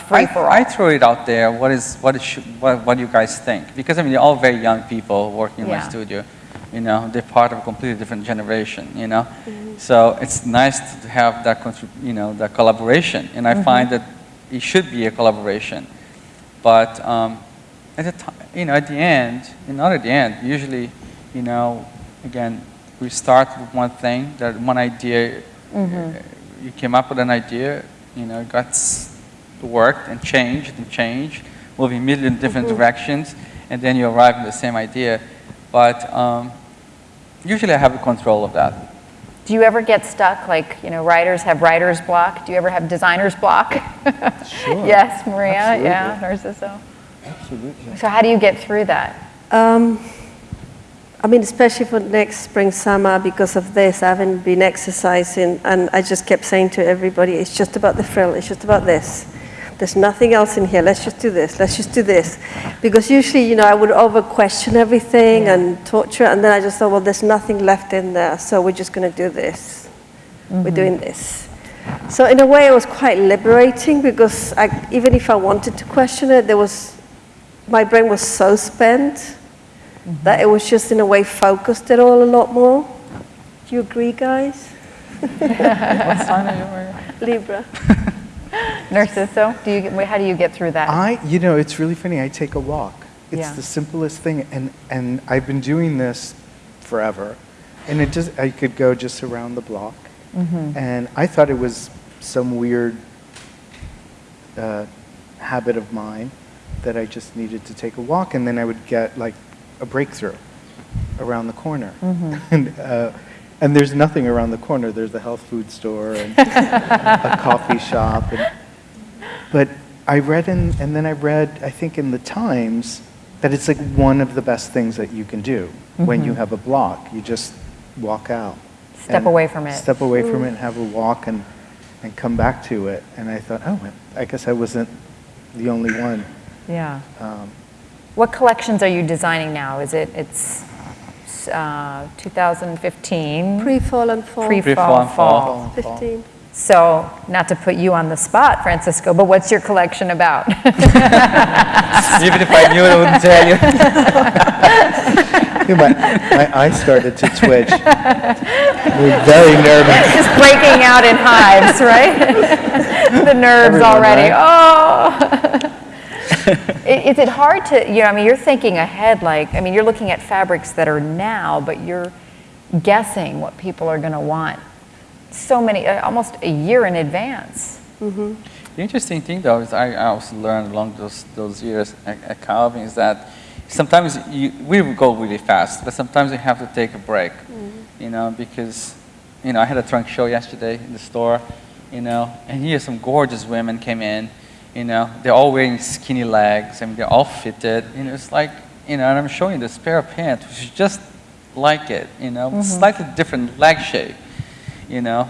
free for all? I, I throw it out there. What is what what, what do you guys think? Because I mean, they're all very young people working in Yeah. my studio. You know, they're part of a completely different generation. You know, so it's nice to have that you know that collaboration. And I find that it should be a collaboration. But um, at the time, you know, at the end, and not at the end. Usually, you know, again, we start with one thing, that one idea. uh, you came up with an idea, you know, it got worked and changed and changed, moving a million different directions, and then you arrive at the same idea. But um, usually I have control of that. Do you ever get stuck, like, you know, writers have writer's block? Do you ever have designer's block? Sure. [laughs] Yes, Maria, yeah, Narciso? Absolutely. So how do you get through that? Um, I mean, especially for next spring, summer, because of this, I haven't been exercising, and I just kept saying to everybody, it's just about the frill, it's just about this. There's nothing else in here, let's just do this, let's just do this. Because usually, you know, I would over question everything and torture, and then I just thought, well, there's nothing left in there, so we're just going to do this. We're mm-hmm. doing this. So in a way, it was quite liberating because I, even if I wanted to question it, there was my brain was so spent mm-hmm. that it was just in a way focused it all a lot more. Do you agree, guys? what sign are you wearing? Libra. so do you, get- how do you get through that? I, you know, it's really funny. I take a walk. It's Yeah. the simplest thing, and and I've been doing this forever, and it just I could go just around the block, Mm-hmm. and I thought it was some weird uh, habit of mine that I just needed to take a walk, and then I would get like a breakthrough around the corner, Mm-hmm. [laughs] and. Uh, and there's nothing around the corner. There's a health food store and a [laughs] coffee shop. And, but I read in, and then I read, I think in the Times, that it's like one of the best things that you can do when you have a block. You just walk out. Mm-hmm. Step away from it. Step away from it and have a walk and, and come back to it. And I thought, oh, I guess I wasn't the only one. Yeah. Um, What collections are you designing now? Is it, it's uh, 2015? Pre-fall and fall. Pre- Pre-fall fall, and fall. fall. 15. So, not to put you on the spot, Francisco, but what's your collection about? [laughs] Even if I knew, I wouldn't tell you. my, my eye started to twitch. We're very nervous. Just breaking out in hives, right? [laughs] The nerves Everyone, already, right? oh. [laughs] I- Is it hard to, you know, I mean, you're thinking ahead, like, I mean, you're looking at fabrics that are now, but you're guessing what people are going to want so many, uh, almost a year in advance. The interesting thing, though, is I I also learned along those, those years at, at Calvin is that sometimes you, we will go really fast, but sometimes you have to take a break, you know, because, you know, I had a trunk show yesterday in the store, you know, and here some gorgeous women came in, you know, they're all wearing skinny legs, I mean, they're all fitted, you know, it's like, you know, and I'm showing this pair of pants, which is just like it, you know, mm-hmm. slightly different leg shape, you know,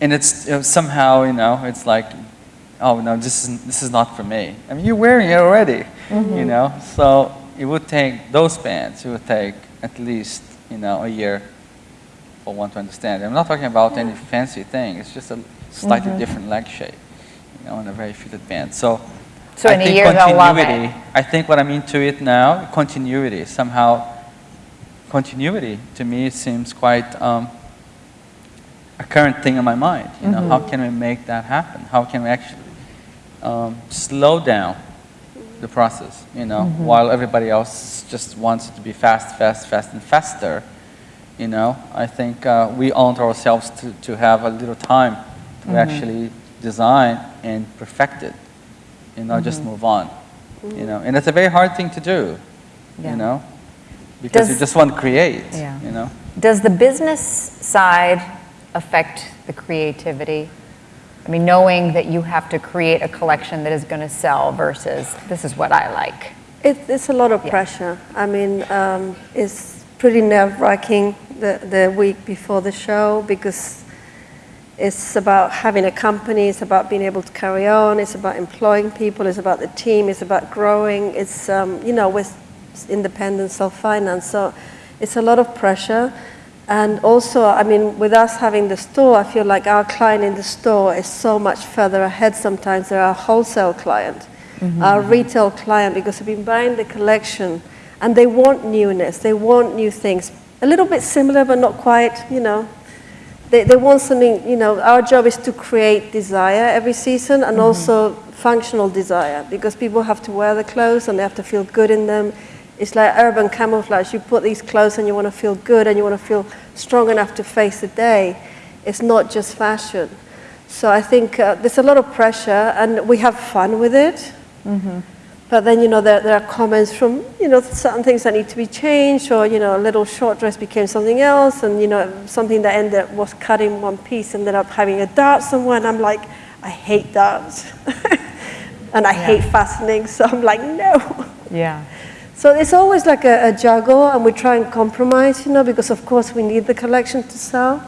and it's you know, somehow you know it's like oh no this is this is not for me. I mean you're wearing it already mm-hmm. you know so it would take those pants it would take at least you know a year for one to understand. I'm not talking about any fancy thing it's just a slightly different leg shape you know and a very fitted pant so So I in a think year they'll continuity i think what i'm into it now continuity somehow continuity to me seems quite um, a current thing in my mind. You know, how can we make that happen? How can we actually um, slow down the process? You know, while everybody else just wants it to be fast, fast, fast, and faster. You know, I think uh, we owe ourselves to, to have a little time to actually design and perfect it. You know, just move on. You know, and it's a very hard thing to do. Yeah. You know, because you just want to create. Yeah. You know. Does the business side affect the creativity? I mean, knowing that you have to create a collection that is going to sell versus this is what I like. It, it's a lot of Yeah. pressure. I mean, um, it's pretty nerve-wracking the, the week before the show because it's about having a company, it's about being able to carry on, it's about employing people, it's about the team, it's about growing, it's, um, you know, with independent self-finance. So it's a lot of pressure. And also, I mean, with us having the store, I feel like our client in the store is so much further ahead sometimes than our wholesale client, our retail client, because they've been buying the collection and they want newness, they want new things. A little bit similar, but not quite, you know. They, they want something, you know, our job is to create desire every season and also functional desire because people have to wear the clothes and they have to feel good in them. It's like urban camouflage. You put these clothes and you want to feel good and you want to feel strong enough to face the day. It's not just fashion. So I think uh, there's a lot of pressure and we have fun with it. But then, you know, there, there are comments from, you know, certain things that need to be changed, or, you know, a little short dress became something else, and, you know, something that ended up was cut in one piece and ended up having a dart somewhere, and I'm like, I hate darts. [laughs] and I hate fastening, so I'm like, no. Yeah. So it's always like a, a juggle, and we try and compromise, you know, because of course we need the collection to sell.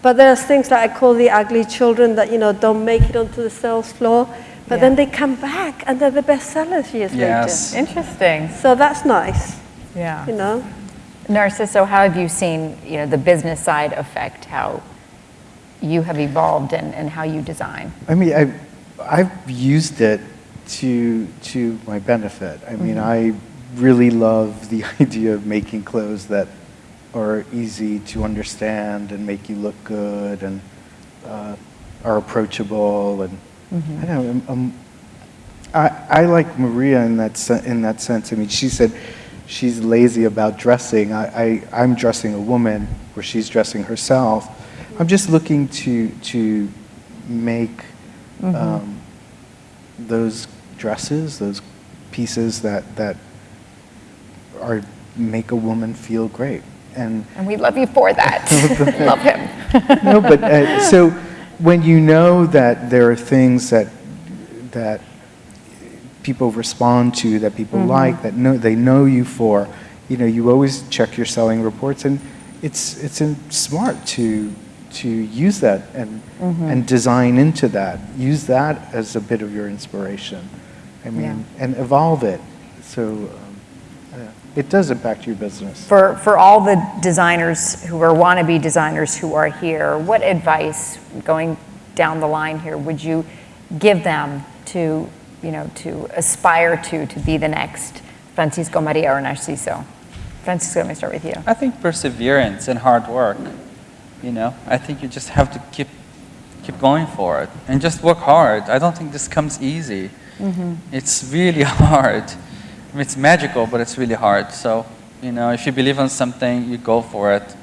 But there's things that I call the ugly children that, you know, don't make it onto the sales floor, but Yeah. then they come back and they're the best sellers years Yes. later. Interesting. So that's nice, Yeah. you know. Narciso, how have you seen, you know, the business side affect how you have evolved and, and how you design? I mean, I, I've used it to, to my benefit. I mean, I really love the [laughs] idea of making clothes that are easy to understand and make you look good and uh, are approachable. And I don't know, um, I, I like Maria in that, in that sense. I mean, she said she's lazy about dressing. I, I, I'm dressing a woman where she's dressing herself. I'm just looking to, to make um, those dresses, those pieces that, that are, make a woman feel great. And And we love you for that. [laughs] [laughs] love him. no, but uh, so [laughs] when you know that there are things that that people respond to, that people mm-hmm. like, that know they know you for, you know, you always check your selling reports, and it's it's in, smart to to use that and mm-hmm. and design into that. Use that as a bit of your inspiration. I mean, and evolve it. So. Yeah, it does impact your business. For, for all the designers who are wannabe designers who are here, what advice, going down the line here, would you give them to, you know, to aspire to, to be the next Francisco Maria or Narciso? Francisco, let me start with you. I think perseverance and hard work. You know, I think you just have to keep keep going for it and just work hard. I don't think this comes easy. Mm-hmm. It's really [laughs] hard. It's magical, but it's really hard. So, you know, if you believe on something, you go for it,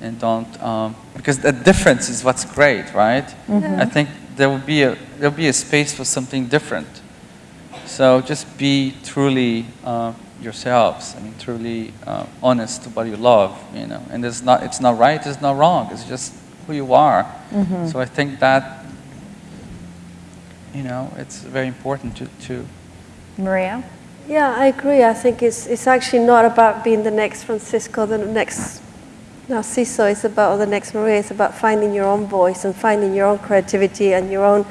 and don't um, because the difference is what's great, right? I think there will be a there'll be a space for something different. So just be truly uh, yourselves. I mean, truly uh, honest to what you love. You know, and it's not it's not right. It's not wrong. It's just who you are. So I think that you know it's very important to to Maria? Yeah, I agree. I think it's, it's actually not about being the next Francisco, the next Narciso. It's about the next Maria. It's about finding your own voice and finding your own creativity and your own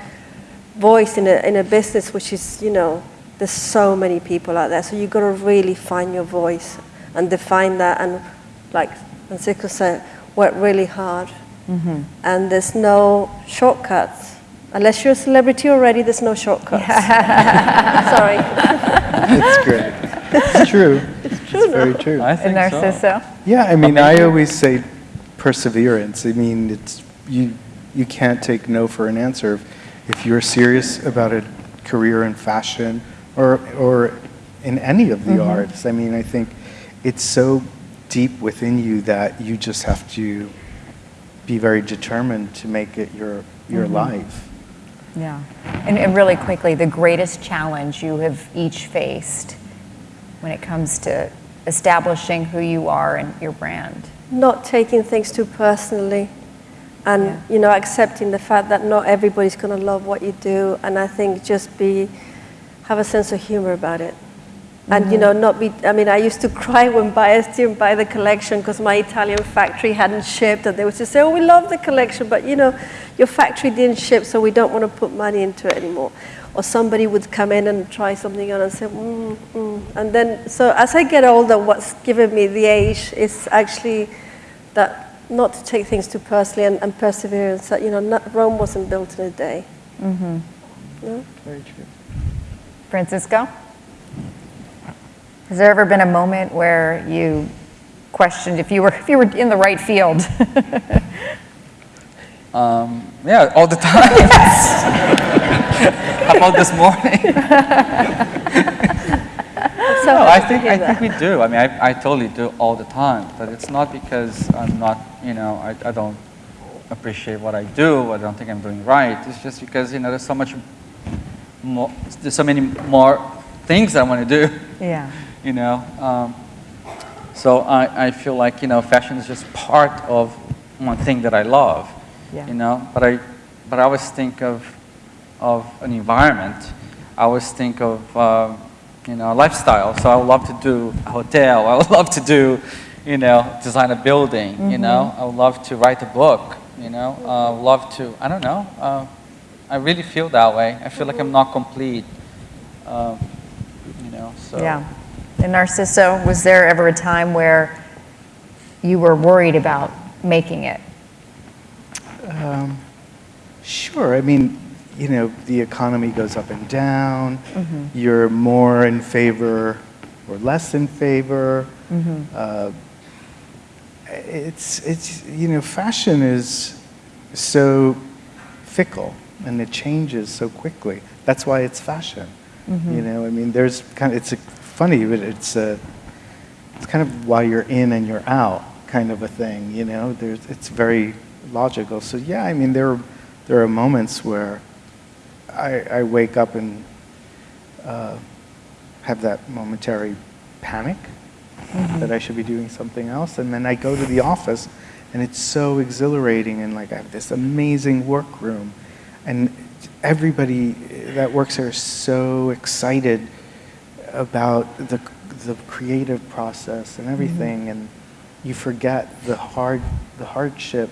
voice in a, in a business which is, you know, there's so many people out there. So you've got to really find your voice and define that. And like Francisco said, work really hard. Mm-hmm. And there's no shortcuts. Unless you're a celebrity already, there's no shortcuts. [laughs] Sorry. [laughs] It's great. It's true. It's true. very true. I And think so. Narciso? Yeah, I mean, I always say perseverance. I mean, it's you. You can't take no for an answer. If you're serious about a career in fashion or or in any of the mm-hmm. arts, I mean, I think it's so deep within you that you just have to be very determined to make it your your mm-hmm. life. Yeah. And, and really quickly, the greatest challenge you have each faced when it comes to establishing who you are and your brand? not taking things too personally and Yeah. you know accepting the fact that not everybody's going to love what you do and i think just be have a sense of humor about it and you know not be i mean i used to [laughs] cry when buyers didn't buy the collection because my italian factory hadn't shipped and they would just say oh we love the collection but you know your factory didn't ship so we don't want to put money into it anymore or somebody would come in and try something on and say mm, mm. and then so as i get older what's given me the age is actually that not to take things too personally and, and perseverance that you know not, rome wasn't built in a day Mm-hmm. no? Very true. Francisco? Has there ever been a moment where you questioned if you were, [laughs] if you were in the right field? [laughs] Um, yeah, all the time. [laughs] How about this morning? so No, I think I think we do. I mean, I, I totally do all the time. But it's not because I'm not, you know, I, I don't appreciate what I do. I don't think I'm doing right. It's just because you know there's so much more. There's so many more things I want to do. Yeah. You know. Um, so I, I feel like you know fashion is just part of one thing that I love. Yeah. You know, but I but I always think of of an environment. I always think of um, you know lifestyle. So I would love to do a hotel. [laughs] I would love to do you know design a building. You know, I would love to write a book. You know, uh, love to I don't know. Uh, I really feel that way. I feel like I'm not complete. Um, you know, so Yeah. And Narciso, was there ever a time where you were worried about making it? Um, sure. I mean, you know, the economy goes up and down. You're more in favor or less in favor. Uh, it's, it's, you know, fashion is so fickle and it changes so quickly. That's why it's fashion. You know, I mean, there's kind of, it's a, funny, but it's a, it's kind of why you're in and you're out kind of a thing, you know. There's, it's very logical. So yeah, I mean, there, there are moments where I, I wake up and uh, have that momentary panic that I should be doing something else, and then I go to the office, and it's so exhilarating, and like I have this amazing workroom, and everybody that works there is so excited about the the creative process and everything, mm-hmm. and you forget the hard the hardship,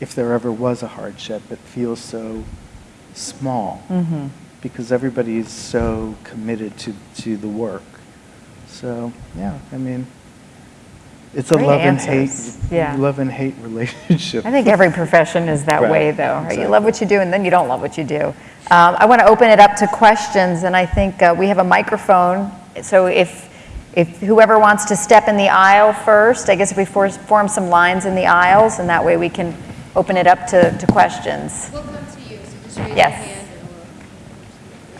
if there ever was a hardship. It feels so small mm-hmm. because everybody is so committed to to the work. So yeah, I mean, it's a Great love answers. and hate Yeah. love and hate [laughs] relationship. I think every profession is that Right, way, though. Right? You love what you do, and then you don't love what you do. Um, I want to open it up to questions, and I think uh, we have a microphone. So if if whoever wants to step in the aisle first, I guess if we for- form some lines in the aisles, and that way we can open it up to, to questions. We'll come to you, so just raise your Yes. hand.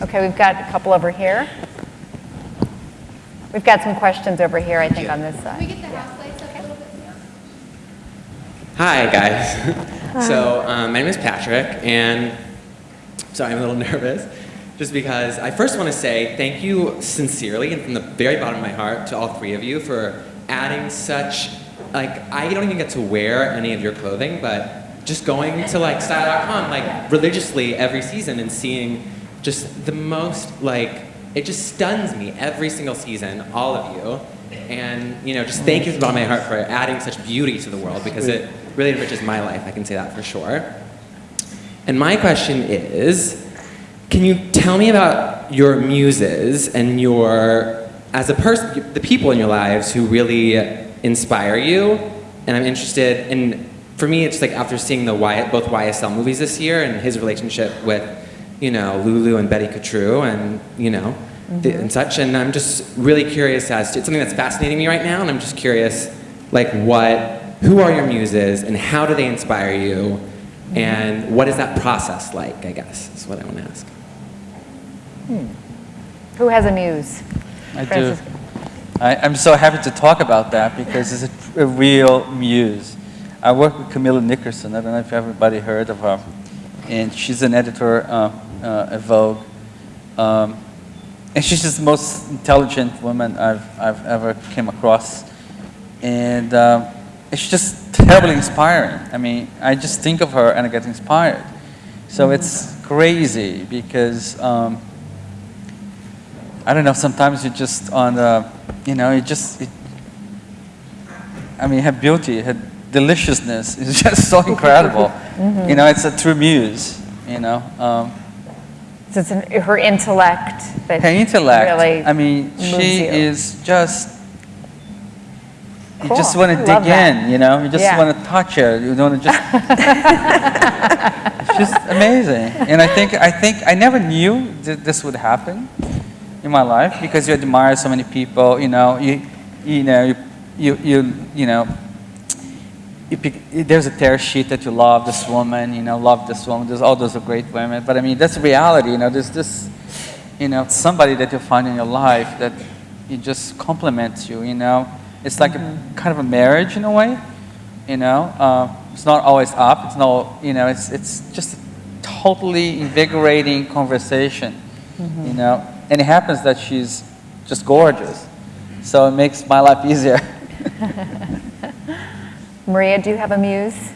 Okay, we've got a couple over here. We've got some questions over here, I think, on this Can we side. get the house lights up a little bit? Hi, guys. [laughs] so, um, my name is Patrick, and sorry, I'm a little [laughs] nervous, just because I first want to say thank you sincerely and from the very bottom of my heart to all three of you for adding such, like, I don't even get to wear any of your clothing, but just going to like style.com like religiously every season and seeing just the most like it just stuns me every single season all of you. And you know just thank you from the bottom of my heart for adding such beauty to the world because it really enriches my life i can say that for sure and my question is can you tell me about your muses and your as a person the people in your lives who really inspire you? And i'm interested in for me it's like after seeing the y, both ysl movies this year and his relationship with you know Loulou and Betty Catroux and you know the, mm-hmm. and such. And i'm just really curious as to it's something that's fascinating me right now and i'm just curious like what who are your muses and how do they inspire you and what is that process like i guess is what i want to ask Who has a muse? I do. Francis. I, I'm so happy to talk about that because it's a, a real muse. I work with Camilla Nickerson. I don't know if everybody heard of her. And she's an editor uh, uh, at Vogue. Um, and she's just the most intelligent woman I've, I've ever came across. And um, it's just terribly inspiring. I mean, I just think of her and I get inspired. So it's crazy because um, I don't know. Sometimes you just on the, you know, you just. It, I mean, her beauty, her deliciousness [laughs] is just so incredible. You know, it's a true muse. You know, um, So it's an- her intellect that her intellect. really I mean, she you. is just. You just want to dig that. in. You know, you just Yeah. want to touch her. You want to just. [laughs] it's just amazing, and I think I think I never knew that this would happen in my life because you admire so many people. You know, you you know you you you, you know. You pick, there's a tear sheet that you love this woman, you know, love this woman. There's all those are great women, but I mean that's reality. You know, there's this, you know, somebody that you find in your life that it just complements you. You know, it's like a kind of a marriage in a way. You know, uh, it's not always up. It's not, you know, it's it's just a totally invigorating conversation. You know, and it happens that she's just gorgeous, so it makes my life easier. [laughs] Maria, do you have a muse?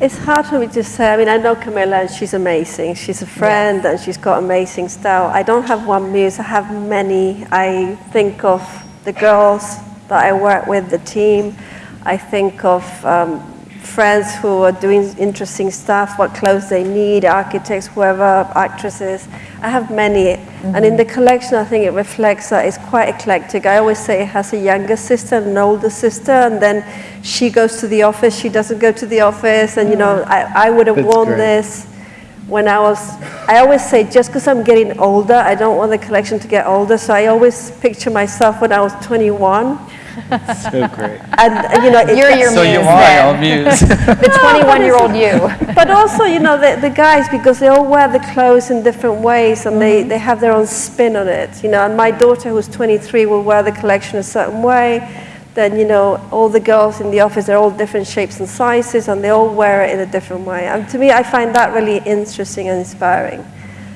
It's hard for me to say. I mean, I know Camilla and she's amazing. She's a friend and she's got amazing style. I don't have one muse, I have many. I think of the girls that I work with, the team. I think of um, friends who are doing interesting stuff, what clothes they need, architects, whoever, actresses. I have many. And in the collection, I think it reflects that it's quite eclectic. I always say it has a younger sister and an older sister, and then she goes to the office, she doesn't go to the office, and you know, I, I would have That's worn great. this when I was, I always say just because I'm getting older, I don't want the collection to get older, so I always picture myself when I was 21. [laughs] So great. And, and, you know, it- You're your so you are then. our muse. [laughs] The 21 year old you. [laughs] but also, you know, the, the guys, because they all wear the clothes in different ways and they, mm-hmm. they have their own spin on it. You know, and my daughter, who's 23, will wear the collection a certain way. Then, you know, all the girls in the office, they're all different shapes and sizes and they all wear it in a different way. And to me, I find that really interesting and inspiring.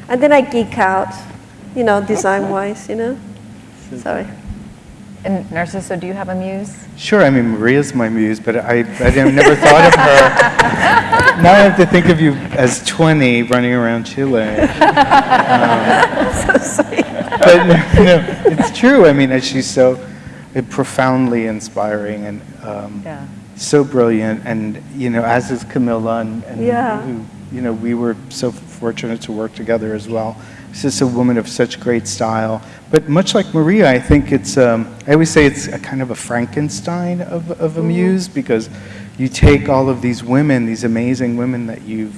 And then I geek out, you know, design wise, you know. Sorry. And Narciso, do you have a muse? Sure, I mean, Maria's my muse, but I, I never thought of her. [laughs] Now I have to think of you as 20 running around Chile. [laughs] Um, But no, no, it's true. I mean, she's so uh, profoundly inspiring and um, Yeah. so brilliant. And, you know, as is Camilla, and, and Yeah. who, you know, we were so fortunate to work together as well. She's just a woman of such great style. But much like Maria, I think it's, um, I always say it's a kind of a Frankenstein of, of a muse because you take all of these women, these amazing women that you've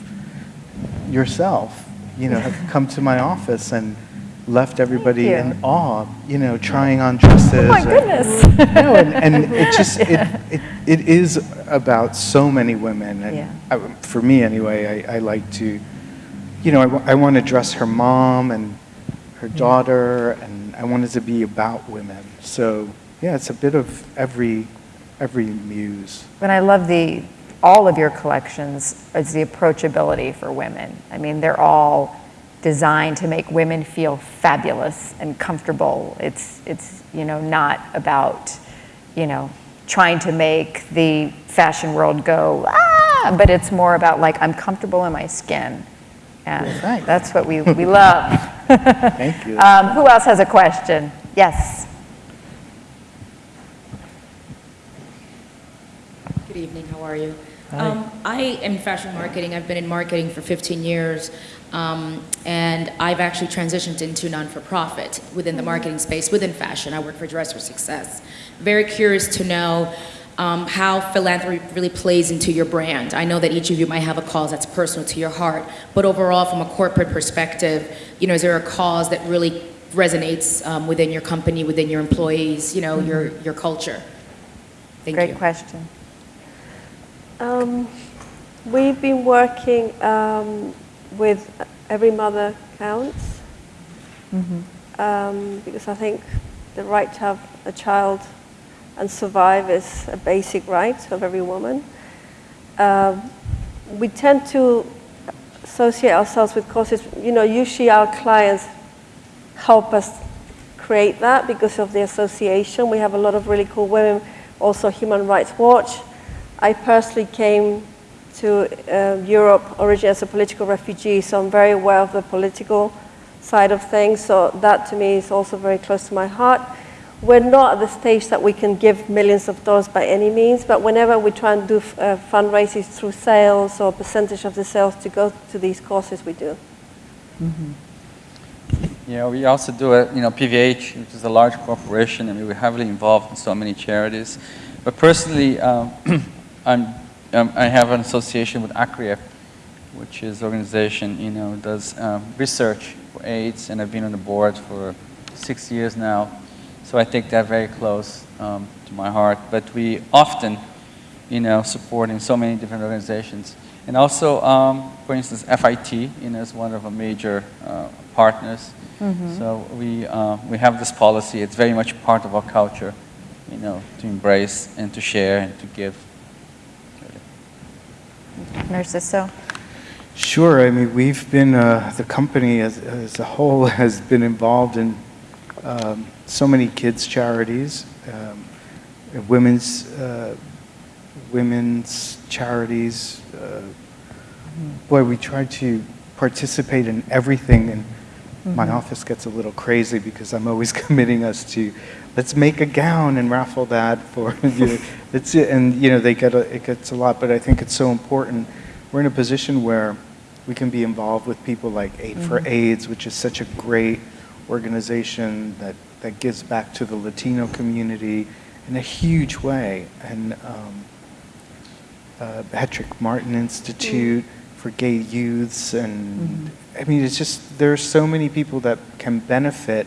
yourself, you know, have come to my office and left everybody in awe, you know, trying on dresses. Oh my and- goodness. [laughs] no, and, and [laughs] it just it, it, it is about so many women, and Yeah. I, for me anyway, I, I like to, you know, I, want to dress her mom and her daughter, and I wanted to be about women. So yeah, it's a bit of every every muse. And I love the, all of your collections is the approachability for women. I mean, they're all designed to make women feel fabulous and comfortable. It's, it's, you know, not about, you know, trying to make the fashion world go, ah, but it's more about like, I'm comfortable in my skin. And Right. that's what we, we love. [laughs] Thank you. Um, who else has a question? Yes. Good evening, how are you? Um, I am in fashion marketing. I've been in marketing for 15 years, um, and I've actually transitioned into non-for-profit within the marketing space, within fashion. I work for Dress for Success. Very curious to know um, how philanthropy really plays into your brand. I know that each of you might have a cause that's personal to your heart, but overall, from a corporate perspective, you know, is there a cause that really resonates um, within your company, within your employees, you know, your, your culture? Thank Great you. question. Um, we've been working um, with Every Mother Counts um, because I think the right to have a child and survive is a basic right of every woman. Um, we tend to associate ourselves with causes, you know, usually our clients help us create that because of the association. We have a lot of really cool women, also Human Rights Watch. I personally came to uh, Europe originally as a political refugee, so I'm very aware of the political side of things. So that to me is also very close to my heart. We're not at the stage that we can give millions of dollars by any means, but whenever we try and do uh, fundraisers through sales or percentage of the sales to go to these causes, we do. Yeah, we also do it, you know, PVH, which is a large corporation. I mean, we're heavily involved in so many charities. But personally, um, [clears throat] I'm, um, I have an association with ACRIEF, which is an organization, you know, does um, research for AIDS, and I've been on the board for six years now. So I take that very close um, to my heart. But we often, you know, supporting so many different organizations. And also, um, for instance, FIT, you know, is one of our major uh, partners. So we, uh, we have this policy. It's very much part of our culture, you know, to embrace and to share and to give. Narciso? Sure. I mean, we've been, uh, the company as, as a whole [laughs] has been involved in um, so many kids' charities, um, women's, uh, women's charities. Uh, boy, we try to participate in everything, and my office gets a little crazy because I'm always [laughs] committing us to, let's make a gown and raffle that for [laughs] you. It's it, and you know they get a, it gets a lot, but I think it's so important. We're in a position where we can be involved with people like Aid for AIDS, which is such a great organization that that gives back to the Latino community in a huge way, and um, uh, Hetrick-Martin Institute for gay youths, and I mean, it's just there are so many people that can benefit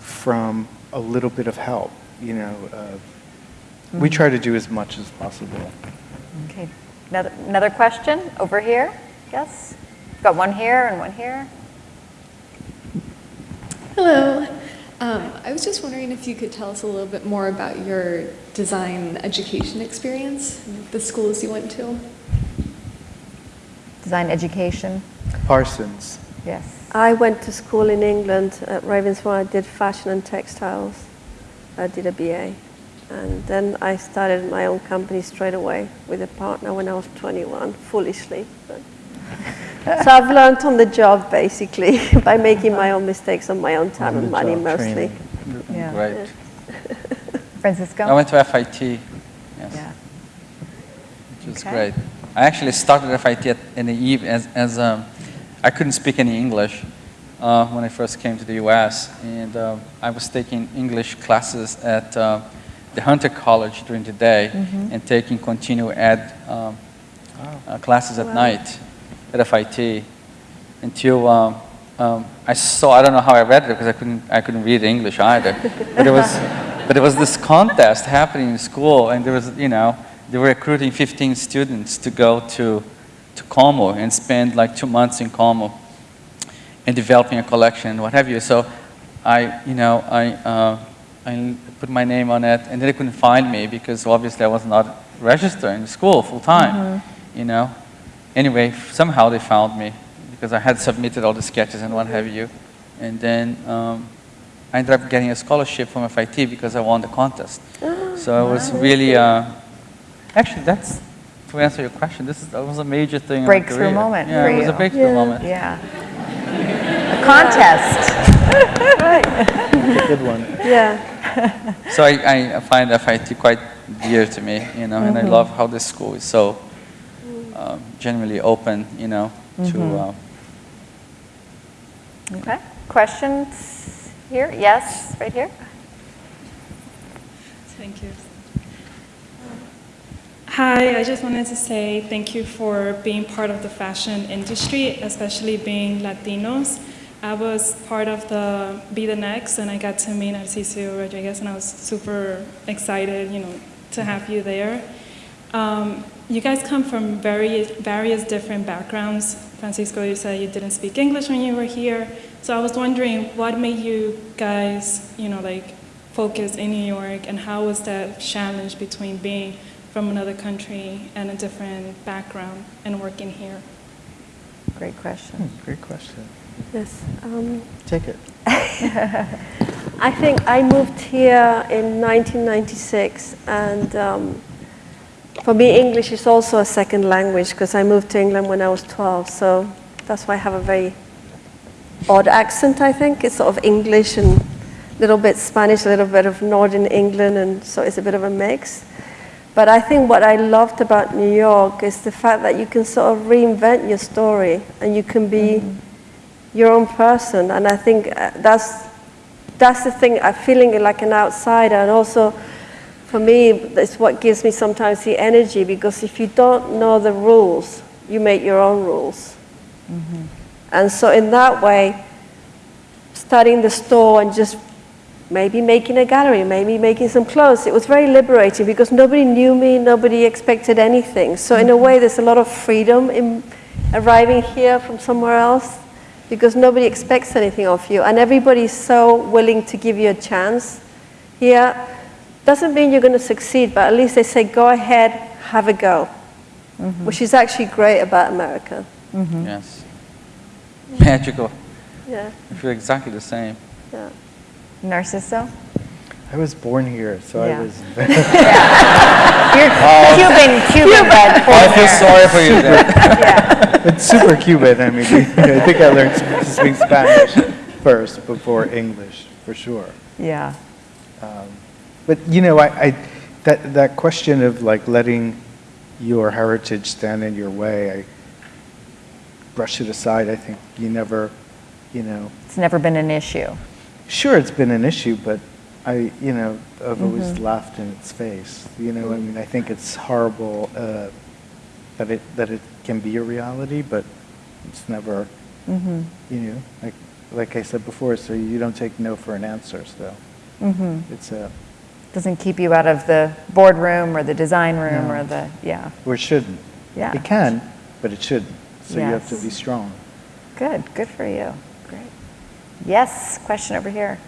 from a little bit of help. You know, uh, we try to do as much as possible. Okay. Another, another question over here? Yes? Got one here and one here. Hello. Um, I was just wondering if you could tell us a little bit more about your design education experience, the schools you went to. Design education? Parsons. Yes. I went to school in England at Ravensbourne. I did fashion and textiles. I did a BA. And then I started my own company straight away with a partner when I was 21, foolishly. [laughs] But so I've learned on the job basically [laughs] by making my own mistakes on my own time and money mostly. training. Yeah. Great. Francisco? I went to FIT, yes, Yeah. which was Okay. great. I actually started FIT at, in the eve as, as um, I couldn't speak any English uh, when I first came to the U.S. and uh, I was taking English classes at uh, the Hunter College during the day and taking continuing ed um, uh, classes at Wow. night at FIT until um, um, I saw, I don't know how I read it because I couldn't, I couldn't read English either. But it was, [laughs] but it was this contest happening in school and there was, you know, they were recruiting 15 students to go to, to Como and spend like two months in Como and developing a collection and what have you. So I, you know, I, uh, I put my name on it and then they couldn't find me because obviously I was not registered in school full time, you know. Anyway, somehow they found me because I had submitted all the sketches and what have you. And then um, I ended up getting a scholarship from FIT because I won the contest. [gasps] so it was really, uh, actually, that's to answer your question. This is, that was a major thing. in my Breakthrough career. moment Yeah, for it was a you. breakthrough Yeah. moment. Yeah. A contest. That's a good one. [laughs] Yeah. So I, I find FIT quite dear to me, you know, and I love how this school is so um, genuinely open, you know, to. Uh, Okay. Questions here? Yes, right here. Thank you. Hi, I just wanted to say thank you for being part of the fashion industry, especially being Latinos. I was part of the Be the Next, and I got to meet Narciso Rodriguez, and I was super excited, you know, to have you there. Um, you guys come from very, various different backgrounds. Francisco, you said you didn't speak English when you were here. So I was wondering what made you guys, you know, like focus in New York and how was that challenge between being from another country and a different background and working here? Great question. Hmm, Great question. Yes. Um, Take it. [laughs] I think I moved here in 1996, and um, for me, English is also a second language because I moved to England when I was 12. So that's why I have a very odd accent. I think it's sort of English and a little bit Spanish, a little bit of Northern England, and so it's a bit of a mix. But I think what I loved about New York is the fact that you can sort of reinvent your story and you can be your own person. And I think uh, that's that's the thing. I'm feeling like an outsider, and also for me, it's what gives me sometimes the energy because if you don't know the rules, you make your own rules. Mm-hmm. And so, in that way, starting the store and just maybe making a gallery, maybe making some clothes, it was very liberating because nobody knew me, nobody expected anything. So, in a mm-hmm. way, there's a lot of freedom in arriving here from somewhere else because nobody expects anything of you, and everybody's so willing to give you a chance here. Doesn't mean you're going to succeed, but at least they say, go ahead, have a go, mm-hmm. which is actually great about America. Mm-hmm. Yes. [laughs] Magical. Yeah, I feel exactly the same. yeah. Narciso? I was born here, so Yeah. I was. [laughs] You're uh, Cuban, Cuban bred. I feel sorry for you then. [laughs] Yeah. It's super Cuban. I mean, I think I learned to speak Spanish first before English, for sure. Yeah. Um, But you know, I, I that that question of like letting your heritage stand in your way, I brush it aside. I think you never, you know, It's never been an issue. sure it's been an issue, but I, you know, I've always laughed in its face. You know, I mean, I think it's horrible uh, that it that it can be a reality, but it's never, Mm-hmm. you know, like like I said before. So you don't take no for an answer. So Mm-hmm. it's a Doesn't keep you out of the boardroom or the design room No. or the, yeah. or it shouldn't. Yeah. It can, but it shouldn't. So you have to be strong. Good, good for you. Great. Yes, question over here.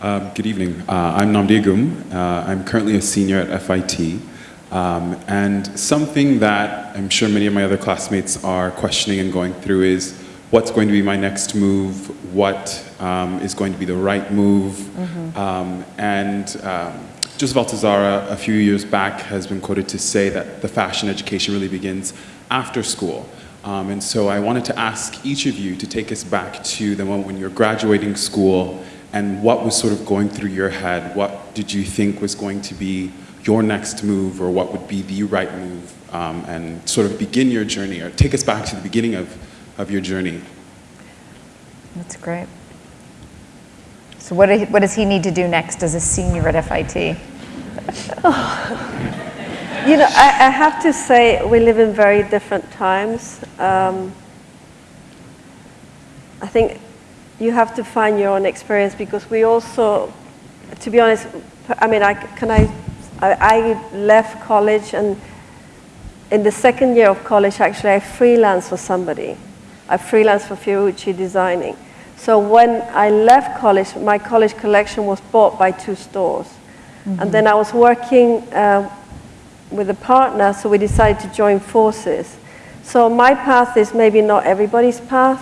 Um, good evening. Uh, I'm Namdi Gum. Uh, I'm currently a senior at FIT. Um, and something that I'm sure many of my other classmates are questioning and going through is what's going to be my next move? What um, is going to be the right move? Um, and um, Joseph Altuzarra, a few years back, has been quoted to say that the fashion education really begins after school. Um, and so I wanted to ask each of you to take us back to the moment when you're graduating school and what was sort of going through your head. What did you think was going to be your next move or what would be the right move? Um, and sort of begin your journey or take us back to the beginning of, of your journey. That's great. So what, do- what does he need to do next as a senior at FIT? You know, I, I have to say we live in very different times. Um, I think you have to find your own experience because we also, to be honest, I mean, I can I, I, I left college and in the second year of college, actually, I freelanced for somebody. I freelanced for Fiorucci designing. So when I left college, my college collection was bought by two stores. And then I was working uh, with a partner, so we decided to join forces. So my path is maybe not everybody's path.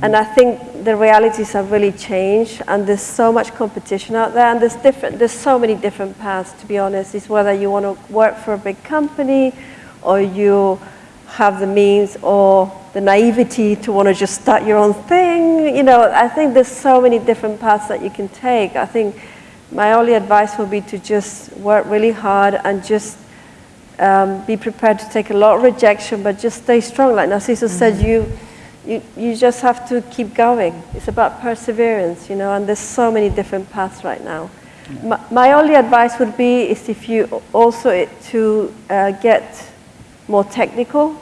And I think the realities have really changed, and there's so much competition out there, and there's different. There's so many different paths. To be honest, it's whether you want to work for a big company, or you have the means or the naivety to want to just start your own thing. You know, I think there's so many different paths that you can take. I think my only advice would be to just work really hard and just um, be prepared to take a lot of rejection, but just stay strong. Like Narciso said, you, you, you just have to keep going. It's about perseverance, you know, and there's so many different paths right now. My, my only advice would be is if you also to uh, get more technical,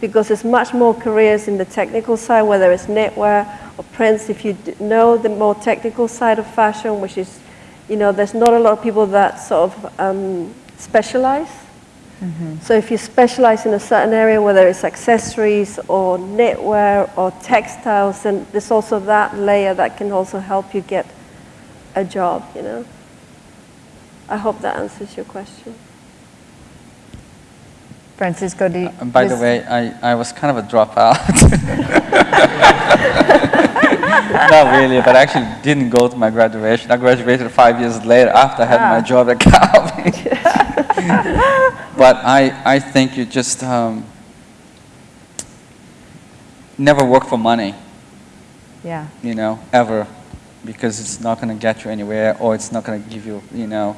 because there's much more careers in the technical side, whether it's knitwear or prints. If you d- know the more technical side of fashion, which is, you know, there's not a lot of people that sort of um, specialize. So if you specialize in a certain area, whether it's accessories or knitwear or textiles, then there's also that layer that can also help you get a job, you know. I hope that answers your question. Francisco, do you? And by the way, I, I was kind of a dropout. [laughs] Not really, but I actually didn't go to my graduation. I graduated five years later after I had my Ah. job at Calvin. [laughs] [laughs] but I, I think you just um, never work for money, Yeah. you know, ever, because it's not going to get you anywhere or it's not going to give you, you know,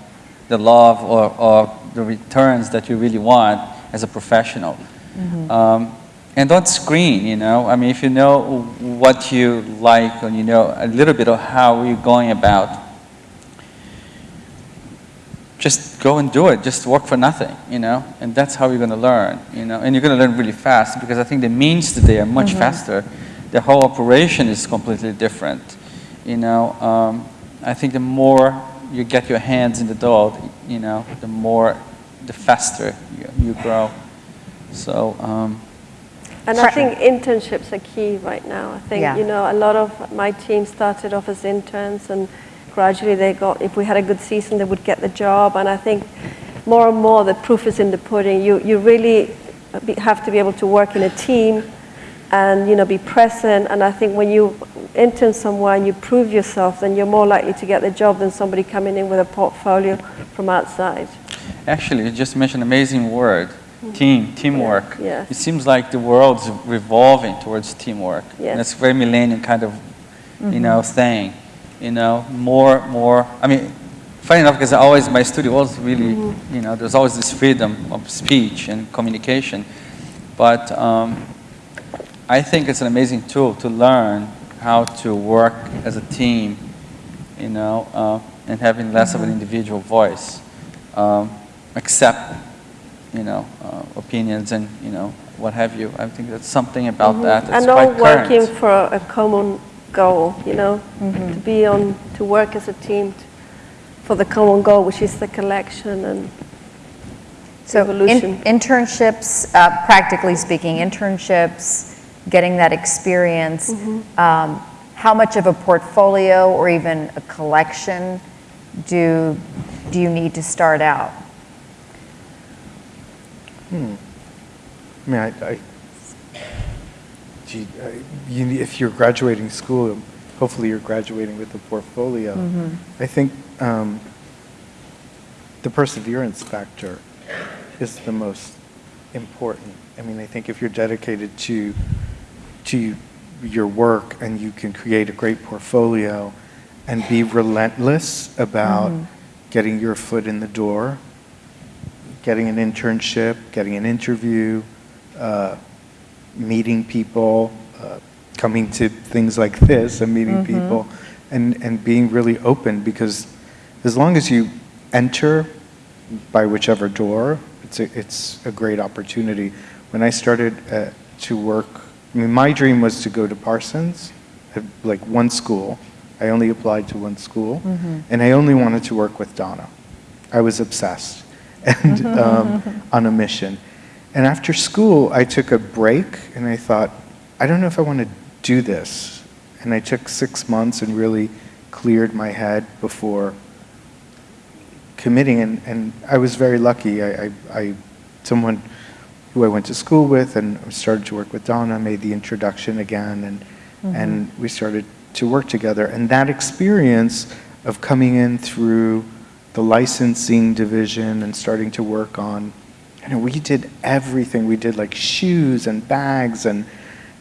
the love or, or the returns that you really want as a professional. Um, and don't screen, you know. I mean, if you know what you like and you know a little bit of how you're going about, just go and do it. Just work for nothing, you know. And that's how you're going to learn, you know. And you're going to learn really fast because I think the means today are much faster. The whole operation is completely different, you know. Um, I think the more you get your hands in the dough, you know, the more, the faster you, you grow. So. Um, And I think internships are key right now. I think, Yeah. you know, a lot of my team started off as interns and gradually they got, if we had a good season, they would get the job. And I think more and more the proof is in the pudding. You, you really have to be able to work in a team and, you know, be present. And I think when you intern somewhere and you prove yourself, then you're more likely to get the job than somebody coming in with a portfolio from outside. Actually, you just mentioned an amazing word, team, teamwork. Mm. Yeah. It seems like the world's revolving towards teamwork. Yes. And it's very millennium kind of, Mm-hmm. you know, thing. You know, more, more. I mean, funny enough, because always my studio was really, Mm-hmm. you know, there's always this freedom of speech and communication. But um, I think it's an amazing tool to learn how to work as a team, you know, uh, and having less of an individual voice. Um, accept, you know, uh, opinions and, you know, what have you. I think that's something about that that's Mm-hmm. and all working for a common goal, you know, to be on, to work as a team t- for the common goal, which is the collection and So in- evolution. internships, uh, practically speaking, internships, getting that experience, Mm-hmm. um, how much of a portfolio or even a collection do, do you need to start out? I mean, I, I, gee, you, if you're graduating school, hopefully you're graduating with a portfolio. I think um, the perseverance factor is the most important. I mean, I think if you're dedicated to to your work and you can create a great portfolio and be relentless about getting your foot in the door, getting an internship, getting an interview, uh, meeting people, uh, coming to things like this and meeting people, and, and being really open because as long as you enter by whichever door, it's a, it's a great opportunity. When I started uh, to work, I mean, my dream was to go to Parsons, uh, like one school. I only applied to one school, and I only wanted to work with Donna. I was obsessed [laughs] and um, [laughs] on a mission. And after school, I took a break and I thought, I don't know if I want to do this. And I took six months and really cleared my head before committing. And, and I was very lucky. I, I, I, someone who I went to school with and started to work with Donna made the introduction again. And, mm-hmm. and we started to work together. And that experience of coming in through the licensing division and starting to work on, you know, we did everything. We did like shoes and bags and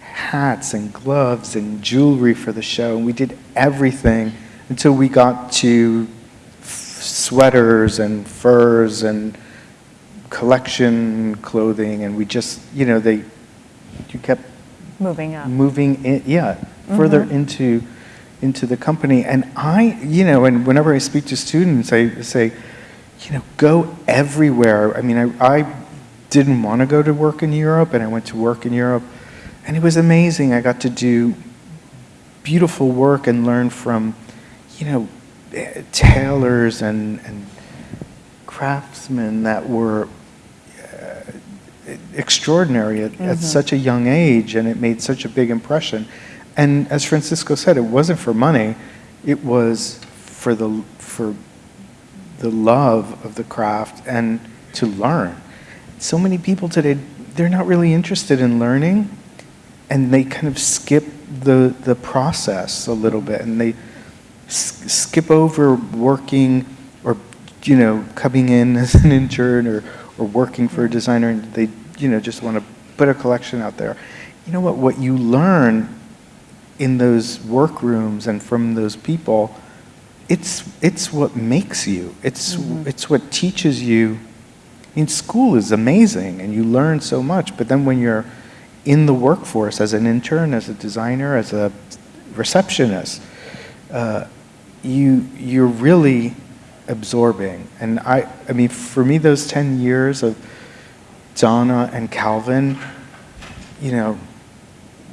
hats and gloves and jewelry for the show. And we did everything until we got to f- sweaters and furs and collection clothing. And we just, you know, they, you kept Moving up. moving in, yeah, further mm-hmm. into into the company. And I, you know, and whenever I speak to students, I say, you know, go everywhere. I mean, I, I didn't want to go to work in Europe, and I went to work in Europe, and it was amazing. I got to do beautiful work and learn from, you know, eh, tailors and and craftsmen that were uh, extraordinary at, at such a young age, and it made such a big impression. And as Francisco said, it wasn't for money; it was for the for the love of the craft and to learn. So many people today, they're not really interested in learning, and they kind of skip the the process a little bit, and they skip over working or you know coming in [laughs] as an intern or or working for a designer, and they you know just want to put a collection out there. You know what? What you learn in those workrooms and from those people, it's it's what makes you. It's it's what teaches you. I mean, school is amazing, and you learn so much. But then when you're in the workforce as an intern, as a designer, as a receptionist, uh, you you're really absorbing. And I I mean, for me, those ten years of Donna and Calvin, you know,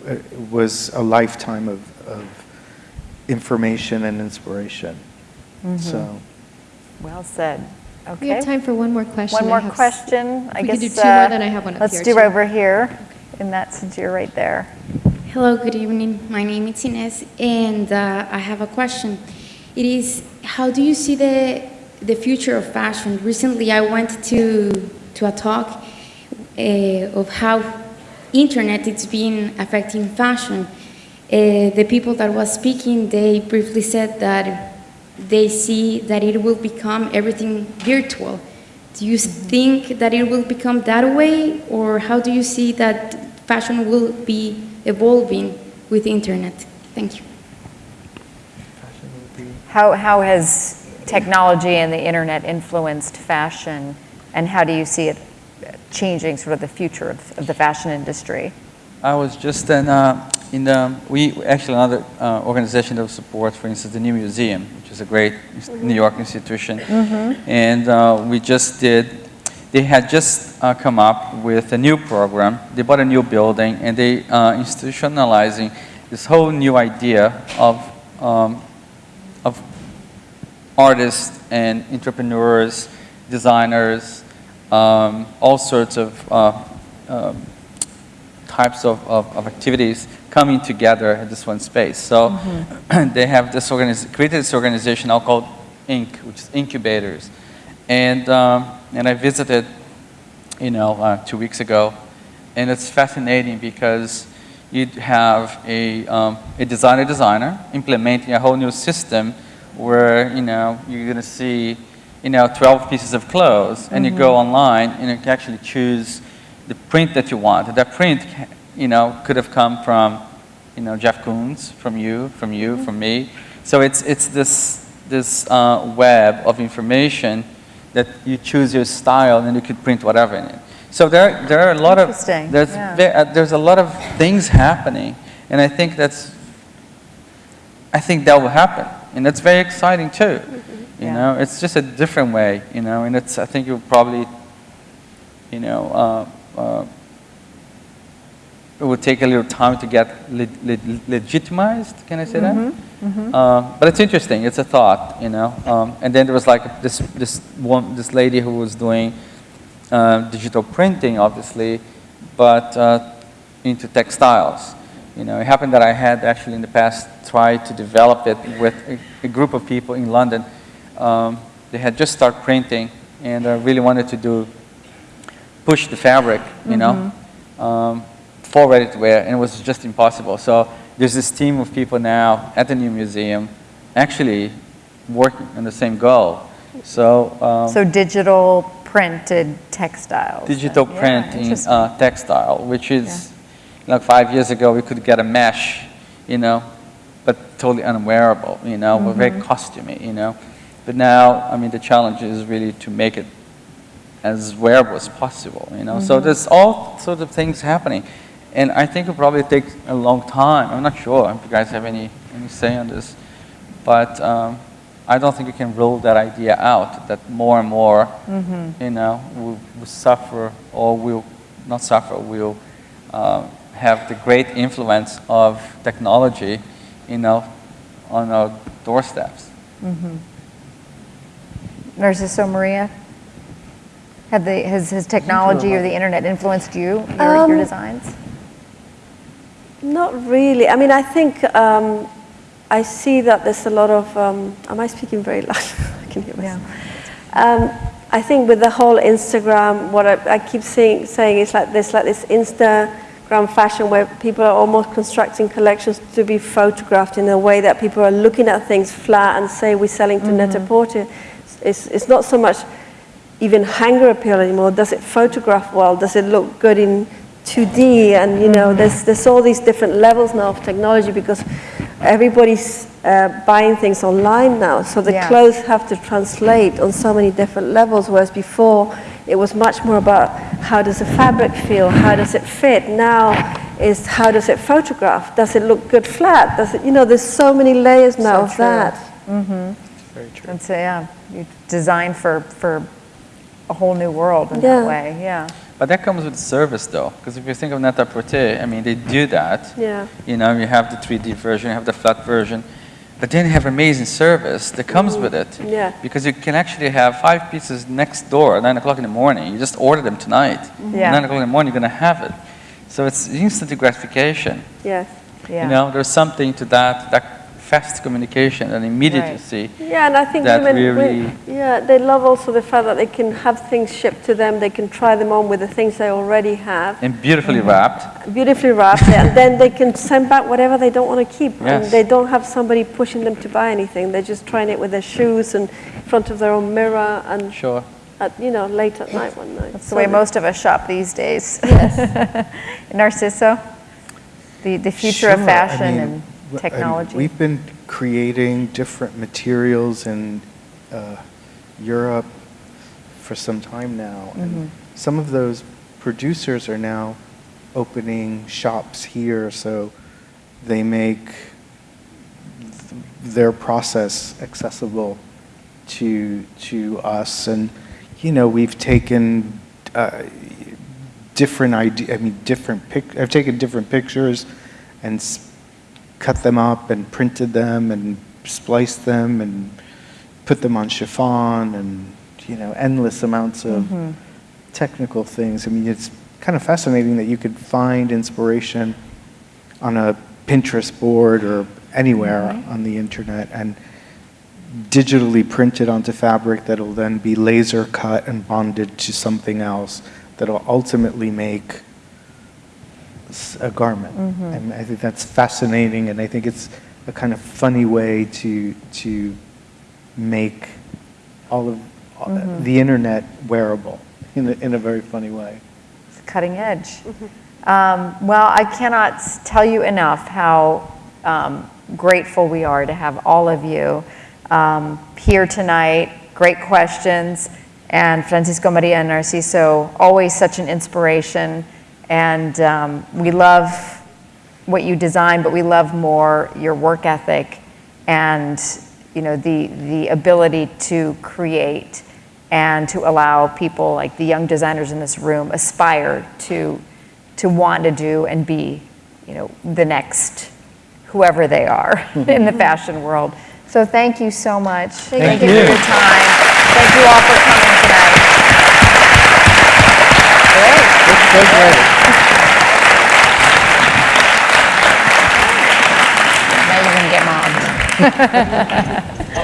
it was a lifetime of, of information and inspiration. So, Well said. Okay. We have time for one more question. One more have s- question. I we guess. could do two more, uh, then I have one up Let's here, do too. over here, in that, since you're right there. Hello, good evening. My name is Ines, and uh, I have a question. It is, how do you see the, the future of fashion? Recently, I went to, to a talk uh, of how internet is being affecting fashion. Uh, the people that was speaking, they briefly said that they see that it will become everything virtual. Do you think that it will become that way, or how do you see that fashion will be evolving with the internet? Thank you. How, how has technology and the internet influenced fashion, and how do you see it changing sort of the future of, of the fashion industry? I was just in, uh, in the, we, actually another uh, organization that supports, for instance, the New Museum, which is a great New York institution. And uh, we just did, they had just uh, come up with a new program. They bought a new building and they uh, institutionalizing this whole new idea of, um, of artists and entrepreneurs, designers, um, all sorts of uh, um, types of, of, of activities coming together in this one space. So [clears throat] they have this organiz- created this organization now called Inc., which is incubators. And, um, and I visited, you know, uh, two weeks ago, and it's fascinating because you have a, um, a designer designer implementing a whole new system where, you know, you're going to see, you know, 12 pieces of clothes, and you go online and you can actually choose the print that you want. That print, you know, could have come from, you know, Jeff Koons, from you, from you, from me. So it's, it's this, this uh, web of information that you choose your style and you could print whatever in it. So there, there are a lot of, there's, yeah. uh, there's a lot of things happening. And I think that's, I think that will happen. And that's very exciting too. You Yeah. know, it's just a different way. You know, and it's I think you'll probably, you know, uh, uh, it would take a little time to get le- le- legitimized. Can I say that? Uh, but it's interesting. It's a thought, you know. Um, and then there was like this this one this lady who was doing uh, digital printing, obviously, but uh, into textiles. You know, it happened that I had actually in the past tried to develop it with a, a group of people in London. Um, they had just started printing and I really wanted to do push the fabric, you know, um, for ready to wear, and it was just impossible. So there's this team of people now at the new museum, actually working on the same goal. So, um, So digital printed textiles. digital Yeah, print in uh, textile, which is like five years ago we could get a mesh, you know, but totally unwearable, you know, but very costumey, you know. But now, I mean, the challenge is really to make it as wearable as possible, you know. So there's all sorts of things happening, and I think it'll probably takes a long time. I'm not sure if you guys have any any say on this, but um, I don't think you can rule that idea out. That more and more, you know, will, will suffer or we'll not suffer, we'll uh, have the great influence of technology, you know, on our doorsteps. Narciso Maria? Have the, has, has technology or the internet influenced you, your, Um, your designs? Not really. I mean, I think um, I see that there's a lot of. Um, am I speaking very loud? [laughs] I can hear myself. Um, I think with the whole Instagram, what I, I keep saying, saying is like this, like this Instagram fashion where people are almost constructing collections to be photographed in a way that people are looking at things flat and say we're selling to Net-a-Porter. It's, it's not so much even hanger appeal anymore. Does it photograph well? Does it look good in 2D? And you know, mm-hmm. there's there's all these different levels now of technology because everybody's uh, buying things online now. So the Yes. clothes have to translate on so many different levels. Whereas before, it was much more about how does the fabric feel? How does it fit? Now is how does it photograph? Does it look good flat? Does it? You know, there's so many layers now So of true. that. Mm-hmm. Very true. That's, uh, yeah, you design for, for a whole new world in Yeah. that way, yeah. But that comes with service, though, because if you think of Net-a-Porter, I mean, they do that. Yeah. You know, you have the 3D version, you have the flat version, but then you have amazing service that comes with it. Mm-hmm. Yeah. Because you can actually have five pieces next door at 9 o'clock in the morning. You just order them tonight. Yeah. At 9 o'clock in the morning, you're going to have it. So it's instant gratification. Yes. Yeah. You know, there's something to that, that fast communication and immediacy. Yeah, and I think That women, really- women- yeah, they love also the fact that they can have things shipped to them. They can try them on with the things they already have, And beautifully Mm-hmm. wrapped. beautifully wrapped, and then they can send back whatever they don't want to keep. And Yes. they don't have somebody pushing them to buy anything. They're just trying it with their shoes and in front of their own mirror and Sure. at, you know late at night one night. That's the way most of us shop these days. [laughs] Narciso? The, the future of Sure, I fashion mean, and technology? We've been creating different materials in uh, Europe for some time now. Mm-hmm. And some of those producers are now opening shops here, so they make th- their process accessible to to us. And you know, we've taken uh, different idea. I mean, different pic. I've taken different pictures and cut them up and printed them and spliced them and put them on chiffon and you know endless amounts of mm-hmm. technical things. I mean, it's kind of fascinating that you could find inspiration on a Pinterest board or anywhere on the internet and digitally printed onto fabric that'll then be laser cut and bonded to something else that'll ultimately make a garment. And I think that's fascinating, and I think it's a kind of funny way to to make all of uh, the internet wearable in a, in a very funny way. It's cutting edge. Um, well, I cannot tell you enough how um, grateful we are to have all of you um, here tonight. Great questions. And Francisco Maria and Narciso, always such an inspiration. And um, we love what you design, but we love more your work ethic and you know, the, the ability to create and to allow people like the young designers in this room aspire to, to want to do and be, you know, the next whoever they are [laughs] in the fashion world. So thank you so much. Thank, you. for your time. Thank you all for coming tonight. Now you're going to get mobbed. [laughs]